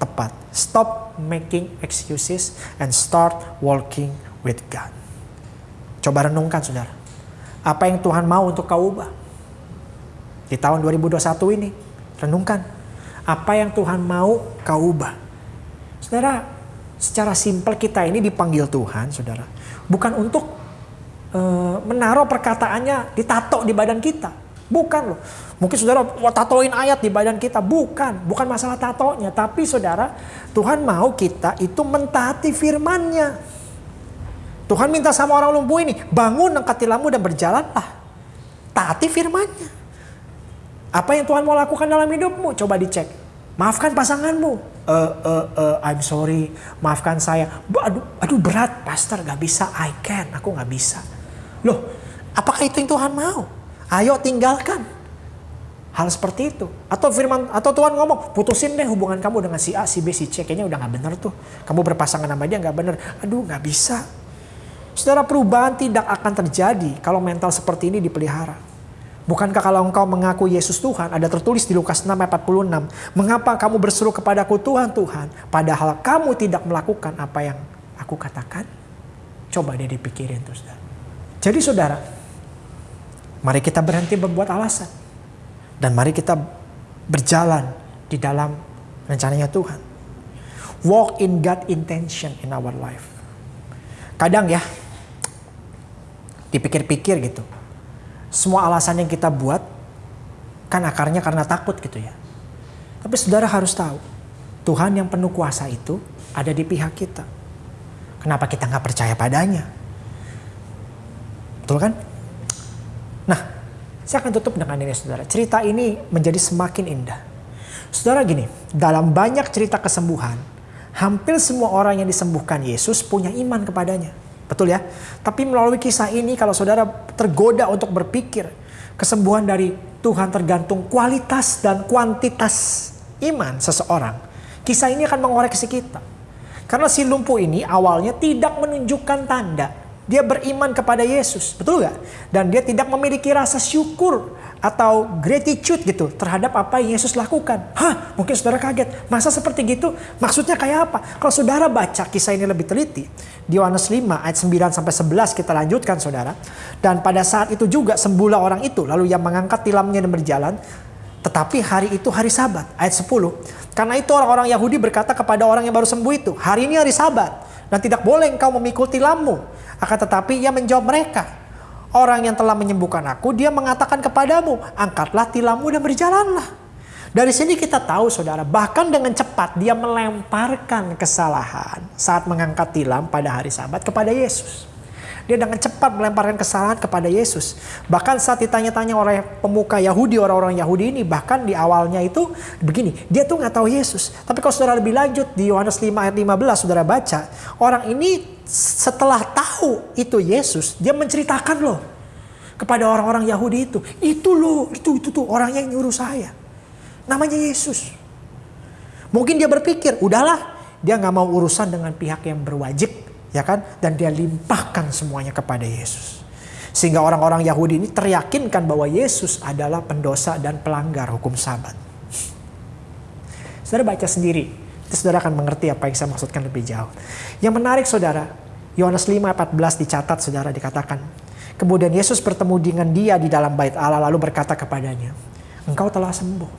tepat. Stop making excuses and start walking with God. Coba renungkan saudara. Apa yang Tuhan mau untuk kau ubah? Di tahun 2021 ini, renungkan. Apa yang Tuhan mau kau ubah? Saudara, secara simpel kita ini dipanggil Tuhan, saudara. Bukan untuk uh, menaruh perkataannya ditato di badan kita. Bukan loh. Mungkin saudara tatoin ayat di badan kita. Bukan. Bukan masalah tatonya. Tapi saudara, Tuhan mau kita itu mentaati firmannya. Tuhan minta sama orang lumpuh ini, bangun angkat tilammu dan berjalanlah. Taati firmannya. Apa yang Tuhan mau lakukan dalam hidupmu? Coba dicek. Maafkan pasanganmu. Uh, uh, uh, I'm sorry, maafkan saya. Aduh, aduh berat, pastor gak bisa. I can, aku gak bisa. Loh, apakah itu yang Tuhan mau? Ayo tinggalkan. Hal seperti itu. Atau firman atau Tuhan ngomong, putusin deh hubungan kamu dengan si A, si B, si C. Kayaknya udah gak bener tuh. Kamu berpasangan sama dia gak bener. Aduh gak bisa Saudara perubahan tidak akan terjadi kalau mental seperti ini dipelihara. Bukankah kalau engkau mengaku Yesus Tuhan, ada tertulis di Lukas 6 ayat 46, mengapa kamu berseru kepadaku Tuhan, Tuhan, padahal kamu tidak melakukan apa yang aku katakan? Coba dia dipikirin tuh saudara. Jadi saudara, mari kita berhenti membuat alasan. Dan mari kita berjalan di dalam rencananya Tuhan. Walk in God intention in our life. Kadang ya, dipikir-pikir gitu. Semua alasan yang kita buat kan akarnya karena takut gitu ya. Tapi saudara harus tahu, Tuhan yang penuh kuasa itu ada di pihak kita. Kenapa kita nggak percaya padanya? Betul kan? Nah, saya akan tutup dengan ini saudara. Cerita ini menjadi semakin indah. Saudara gini, dalam banyak cerita kesembuhan, hampir semua orang yang disembuhkan Yesus punya iman kepadanya. Betul ya? Tapi melalui kisah ini kalau saudara tergoda untuk berpikir kesembuhan dari Tuhan tergantung kualitas dan kuantitas iman seseorang. Kisah ini akan mengoreksi kita. Karena si lumpuh ini awalnya tidak menunjukkan tanda. Dia beriman kepada Yesus, betul gak? Dan dia tidak memiliki rasa syukur atau gratitude gitu terhadap apa yang Yesus lakukan. Hah, mungkin saudara kaget. Masa seperti gitu? Maksudnya kayak apa? Kalau saudara baca kisah ini lebih teliti, di Yohanes 5 ayat 9 sampai 11 kita lanjutkan saudara. Dan pada saat itu juga sembuhlah orang itu, lalu yang mengangkat tilamnya dan berjalan. Tetapi hari itu hari sabat, ayat 10. Karena itu orang-orang Yahudi berkata kepada orang yang baru sembuh itu, hari ini hari sabat. Dan tidak boleh engkau memikul tilammu. Akan tetapi ia menjawab mereka, Orang yang telah menyembuhkan aku, dia mengatakan kepadamu, angkatlah tilammu dan berjalanlah. Dari sini kita tahu saudara, bahkan dengan cepat dia melemparkan kesalahan saat mengangkat tilam pada hari sabat kepada Yesus. Dia dengan cepat melemparkan kesalahan kepada Yesus. Bahkan saat ditanya-tanya oleh pemuka Yahudi, orang-orang Yahudi ini, bahkan di awalnya itu begini, dia tuh nggak tahu Yesus. Tapi kalau saudara lebih lanjut di Yohanes 5 ayat 15, saudara baca, orang ini setelah tahu itu Yesus, dia menceritakan loh kepada orang-orang Yahudi itu. Itu loh, itu itu tuh orang yang nyuruh saya. Namanya Yesus. Mungkin dia berpikir, udahlah, dia nggak mau urusan dengan pihak yang berwajib, ya kan? Dan dia limpahkan semuanya kepada Yesus. Sehingga orang-orang Yahudi ini teryakinkan bahwa Yesus adalah pendosa dan pelanggar hukum sabat. Saudara baca sendiri Nanti saudara akan mengerti apa yang saya maksudkan lebih jauh. Yang menarik saudara, Yohanes 5:14 dicatat saudara dikatakan. Kemudian Yesus bertemu dengan dia di dalam bait Allah lalu berkata kepadanya, "Engkau telah sembuh.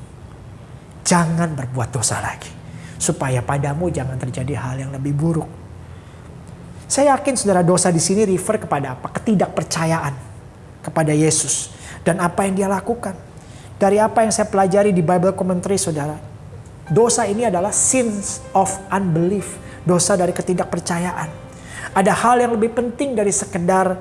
Jangan berbuat dosa lagi, supaya padamu jangan terjadi hal yang lebih buruk." Saya yakin saudara dosa di sini refer kepada apa? Ketidakpercayaan kepada Yesus dan apa yang dia lakukan. Dari apa yang saya pelajari di Bible Commentary saudara, Dosa ini adalah sins of unbelief, dosa dari ketidakpercayaan. Ada hal yang lebih penting dari sekedar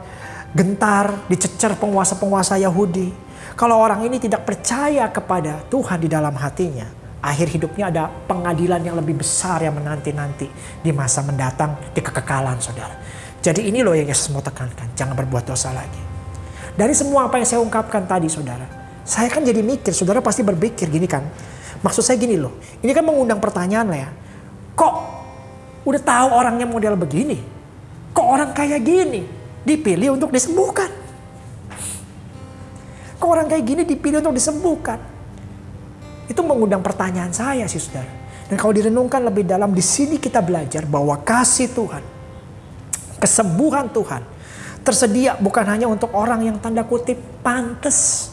gentar, dicecer penguasa-penguasa Yahudi. Kalau orang ini tidak percaya kepada Tuhan di dalam hatinya, akhir hidupnya ada pengadilan yang lebih besar yang menanti-nanti di masa mendatang di kekekalan saudara. Jadi ini loh yang Yesus mau tekankan, jangan berbuat dosa lagi. Dari semua apa yang saya ungkapkan tadi saudara, saya kan jadi mikir, saudara pasti berpikir gini kan, Maksud saya gini loh, ini kan mengundang pertanyaan lah ya. Kok udah tahu orangnya model begini? Kok orang kayak gini dipilih untuk disembuhkan? Kok orang kayak gini dipilih untuk disembuhkan? Itu mengundang pertanyaan saya sih saudara. Dan kalau direnungkan lebih dalam, di sini kita belajar bahwa kasih Tuhan, kesembuhan Tuhan, tersedia bukan hanya untuk orang yang tanda kutip pantas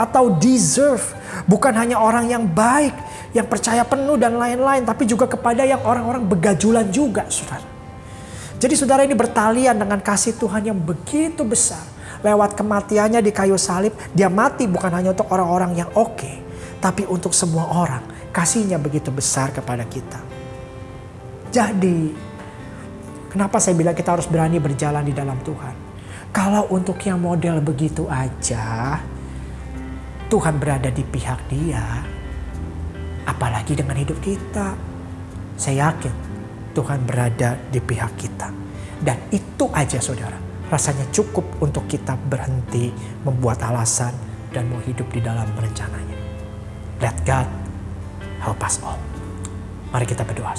atau deserve. Bukan hanya orang yang baik, yang percaya penuh dan lain-lain. Tapi juga kepada yang orang-orang begajulan juga saudara. Jadi saudara ini bertalian dengan kasih Tuhan yang begitu besar. Lewat kematiannya di kayu salib, dia mati bukan hanya untuk orang-orang yang oke. Okay, tapi untuk semua orang. Kasihnya begitu besar kepada kita. Jadi, kenapa saya bilang kita harus berani berjalan di dalam Tuhan? Kalau untuk yang model begitu aja, Tuhan berada di pihak dia, apalagi dengan hidup kita. Saya yakin Tuhan berada di pihak kita. Dan itu aja saudara, rasanya cukup untuk kita berhenti membuat alasan dan mau hidup di dalam rencananya. Let God help us all. Mari kita berdoa.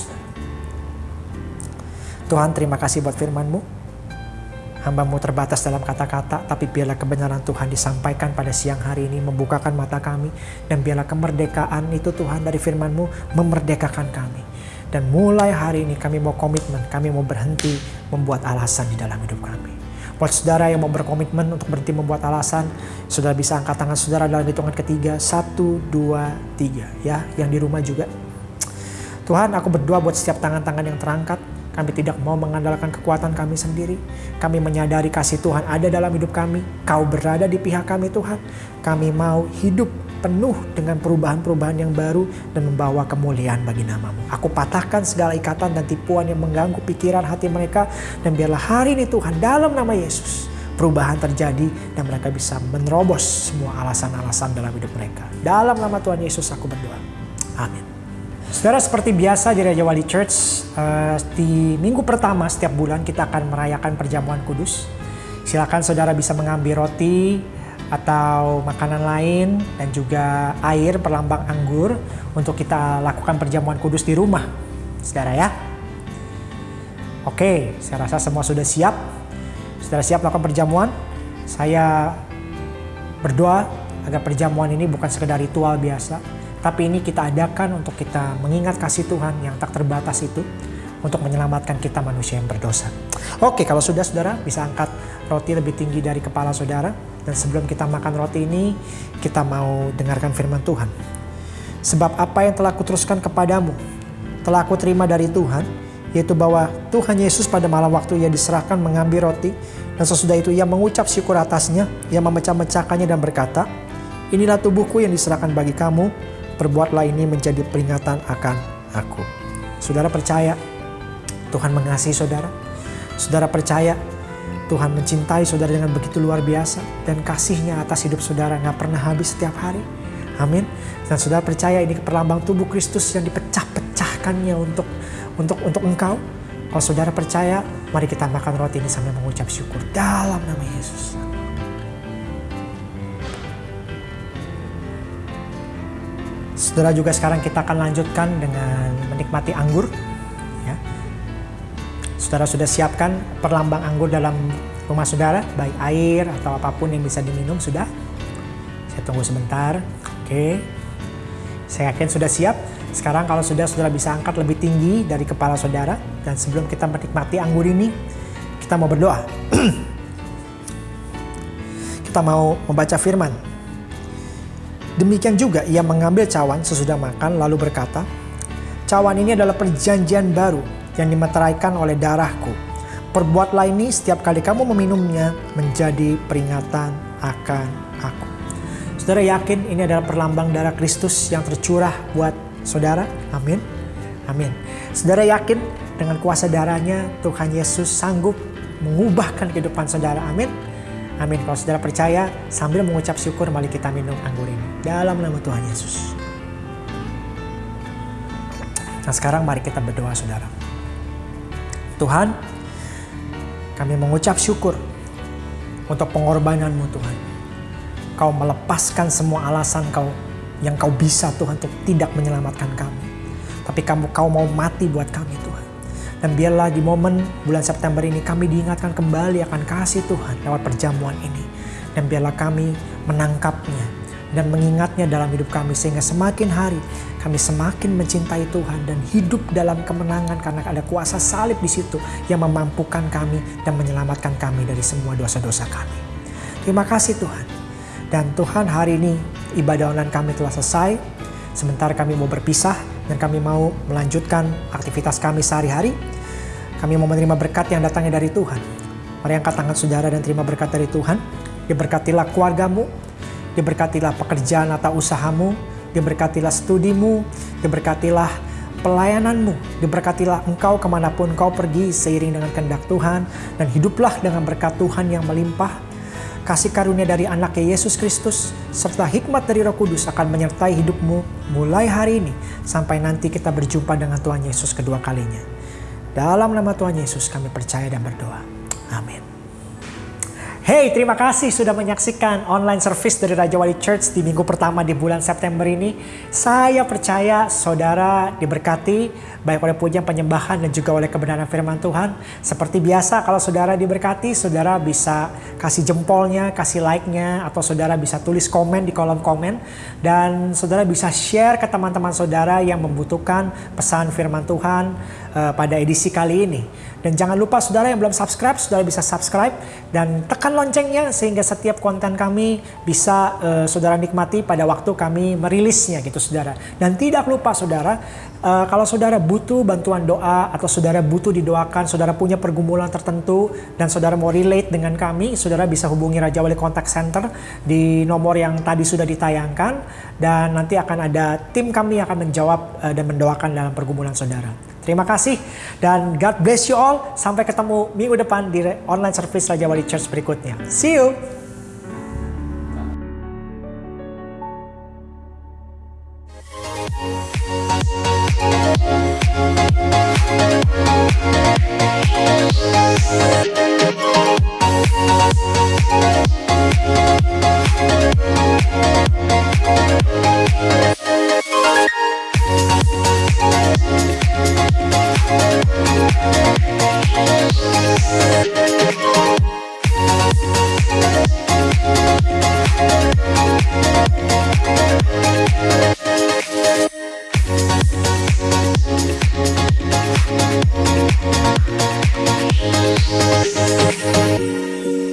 Tuhan terima kasih buat firman-Mu hambamu terbatas dalam kata-kata, tapi biarlah kebenaran Tuhan disampaikan pada siang hari ini, membukakan mata kami, dan biarlah kemerdekaan itu Tuhan dari firman-Mu memerdekakan kami. Dan mulai hari ini kami mau komitmen, kami mau berhenti membuat alasan di dalam hidup kami. Buat saudara yang mau berkomitmen untuk berhenti membuat alasan, saudara bisa angkat tangan saudara dalam hitungan ketiga. Satu, dua, tiga. Ya, yang di rumah juga. Tuhan, aku berdoa buat setiap tangan-tangan yang terangkat. Kami tidak mau mengandalkan kekuatan kami sendiri. Kami menyadari kasih Tuhan ada dalam hidup kami. Kau berada di pihak kami Tuhan. Kami mau hidup penuh dengan perubahan-perubahan yang baru dan membawa kemuliaan bagi namamu. Aku patahkan segala ikatan dan tipuan yang mengganggu pikiran hati mereka. Dan biarlah hari ini Tuhan dalam nama Yesus perubahan terjadi dan mereka bisa menerobos semua alasan-alasan dalam hidup mereka. Dalam nama Tuhan Yesus aku berdoa. Amin. Saudara seperti biasa di Raja Wali Church, uh, di minggu pertama setiap bulan kita akan merayakan perjamuan kudus. Silakan saudara bisa mengambil roti atau makanan lain dan juga air perlambang anggur untuk kita lakukan perjamuan kudus di rumah. Saudara ya. Oke, saya rasa semua sudah siap. Sudah siap melakukan perjamuan? Saya berdoa agar perjamuan ini bukan sekedar ritual biasa, tapi ini kita adakan untuk kita mengingat kasih Tuhan yang tak terbatas itu untuk menyelamatkan kita manusia yang berdosa. Oke, kalau sudah saudara bisa angkat roti lebih tinggi dari kepala saudara. Dan sebelum kita makan roti ini, kita mau dengarkan firman Tuhan. Sebab apa yang telah kuteruskan kepadamu, telah aku terima dari Tuhan, yaitu bahwa Tuhan Yesus pada malam waktu ia diserahkan mengambil roti, dan sesudah itu ia mengucap syukur atasnya, ia memecah-mecahkannya dan berkata, Inilah tubuhku yang diserahkan bagi kamu, perbuatlah ini menjadi peringatan akan aku. Saudara percaya Tuhan mengasihi saudara? Saudara percaya Tuhan mencintai saudara dengan begitu luar biasa dan kasihnya atas hidup saudara nggak pernah habis setiap hari. Amin. Dan saudara percaya ini perlambang tubuh Kristus yang dipecah-pecahkannya untuk untuk untuk engkau. Kalau saudara percaya, mari kita makan roti ini sambil mengucap syukur dalam nama Yesus. Saudara juga sekarang kita akan lanjutkan dengan menikmati anggur. Saudara sudah siapkan perlambang anggur dalam rumah saudara, baik air atau apa pun yang bisa diminum sudah. Saya tunggu sebentar. Oke. Saya yakin sudah siap. Sekarang kalau sudah saudara bisa angkat lebih tinggi dari kepala saudara dan sebelum kita menikmati anggur ini, kita mau berdoa. kita mau membaca firman. Demikian juga ia mengambil cawan sesudah makan lalu berkata, Cawan ini adalah perjanjian baru yang dimeteraikan oleh darahku. Perbuatlah ini setiap kali kamu meminumnya menjadi peringatan akan aku. Saudara yakin ini adalah perlambang darah Kristus yang tercurah buat saudara? Amin. Amin. Saudara yakin dengan kuasa darahnya Tuhan Yesus sanggup mengubahkan kehidupan saudara? Amin. Amin. Kalau saudara percaya, sambil mengucap syukur, mari kita minum anggur ini. Dalam nama Tuhan Yesus. Nah sekarang mari kita berdoa saudara. Tuhan, kami mengucap syukur untuk pengorbananmu Tuhan. Kau melepaskan semua alasan kau yang kau bisa Tuhan untuk tidak menyelamatkan kami. Tapi kamu kau mau mati buat kami Tuhan. Dan biarlah di momen bulan September ini kami diingatkan kembali akan kasih Tuhan lewat perjamuan ini. Dan biarlah kami menangkapnya dan mengingatnya dalam hidup kami sehingga semakin hari kami semakin mencintai Tuhan dan hidup dalam kemenangan karena ada kuasa salib di situ yang memampukan kami dan menyelamatkan kami dari semua dosa-dosa kami. Terima kasih Tuhan. Dan Tuhan hari ini ibadah online kami telah selesai. Sebentar kami mau berpisah dan kami mau melanjutkan aktivitas kami sehari-hari. Kami mau menerima berkat yang datangnya dari Tuhan. Mari angkat tangan saudara dan terima berkat dari Tuhan. Diberkatilah keluargamu, diberkatilah pekerjaan atau usahamu, diberkatilah studimu, diberkatilah pelayananmu, diberkatilah engkau ke mana pun kau pergi seiring dengan kehendak Tuhan, dan hiduplah dengan berkat Tuhan yang melimpah. Kasih karunia dari anaknya Yesus Kristus, serta hikmat dari roh kudus akan menyertai hidupmu mulai hari ini, sampai nanti kita berjumpa dengan Tuhan Yesus kedua kalinya. Dalam nama Tuhan Yesus kami percaya dan berdoa. Amin. Hey, terima kasih sudah menyaksikan online service dari Raja Wali Church di minggu pertama di bulan September ini. Saya percaya saudara diberkati baik oleh pujian penyembahan dan juga oleh kebenaran firman Tuhan. Seperti biasa kalau saudara diberkati, saudara bisa kasih jempolnya, kasih like-nya, atau saudara bisa tulis komen di kolom komen. Dan saudara bisa share ke teman-teman saudara yang membutuhkan pesan firman Tuhan uh, pada edisi kali ini. Dan jangan lupa saudara yang belum subscribe, saudara bisa subscribe dan tekan loncengnya sehingga setiap konten kami bisa uh, saudara nikmati pada waktu kami merilisnya gitu saudara. Dan tidak lupa saudara, uh, kalau saudara butuh bantuan doa atau saudara butuh didoakan, saudara punya pergumulan tertentu dan saudara mau relate dengan kami, saudara bisa hubungi Raja Wali Contact Center di nomor yang tadi sudah ditayangkan dan nanti akan ada tim kami yang akan menjawab uh, dan mendoakan dalam pergumulan saudara. Terima kasih dan God bless you all. Sampai ketemu minggu depan di online service Raja Wali Church berikutnya. See you. We'll be right back. Thank you.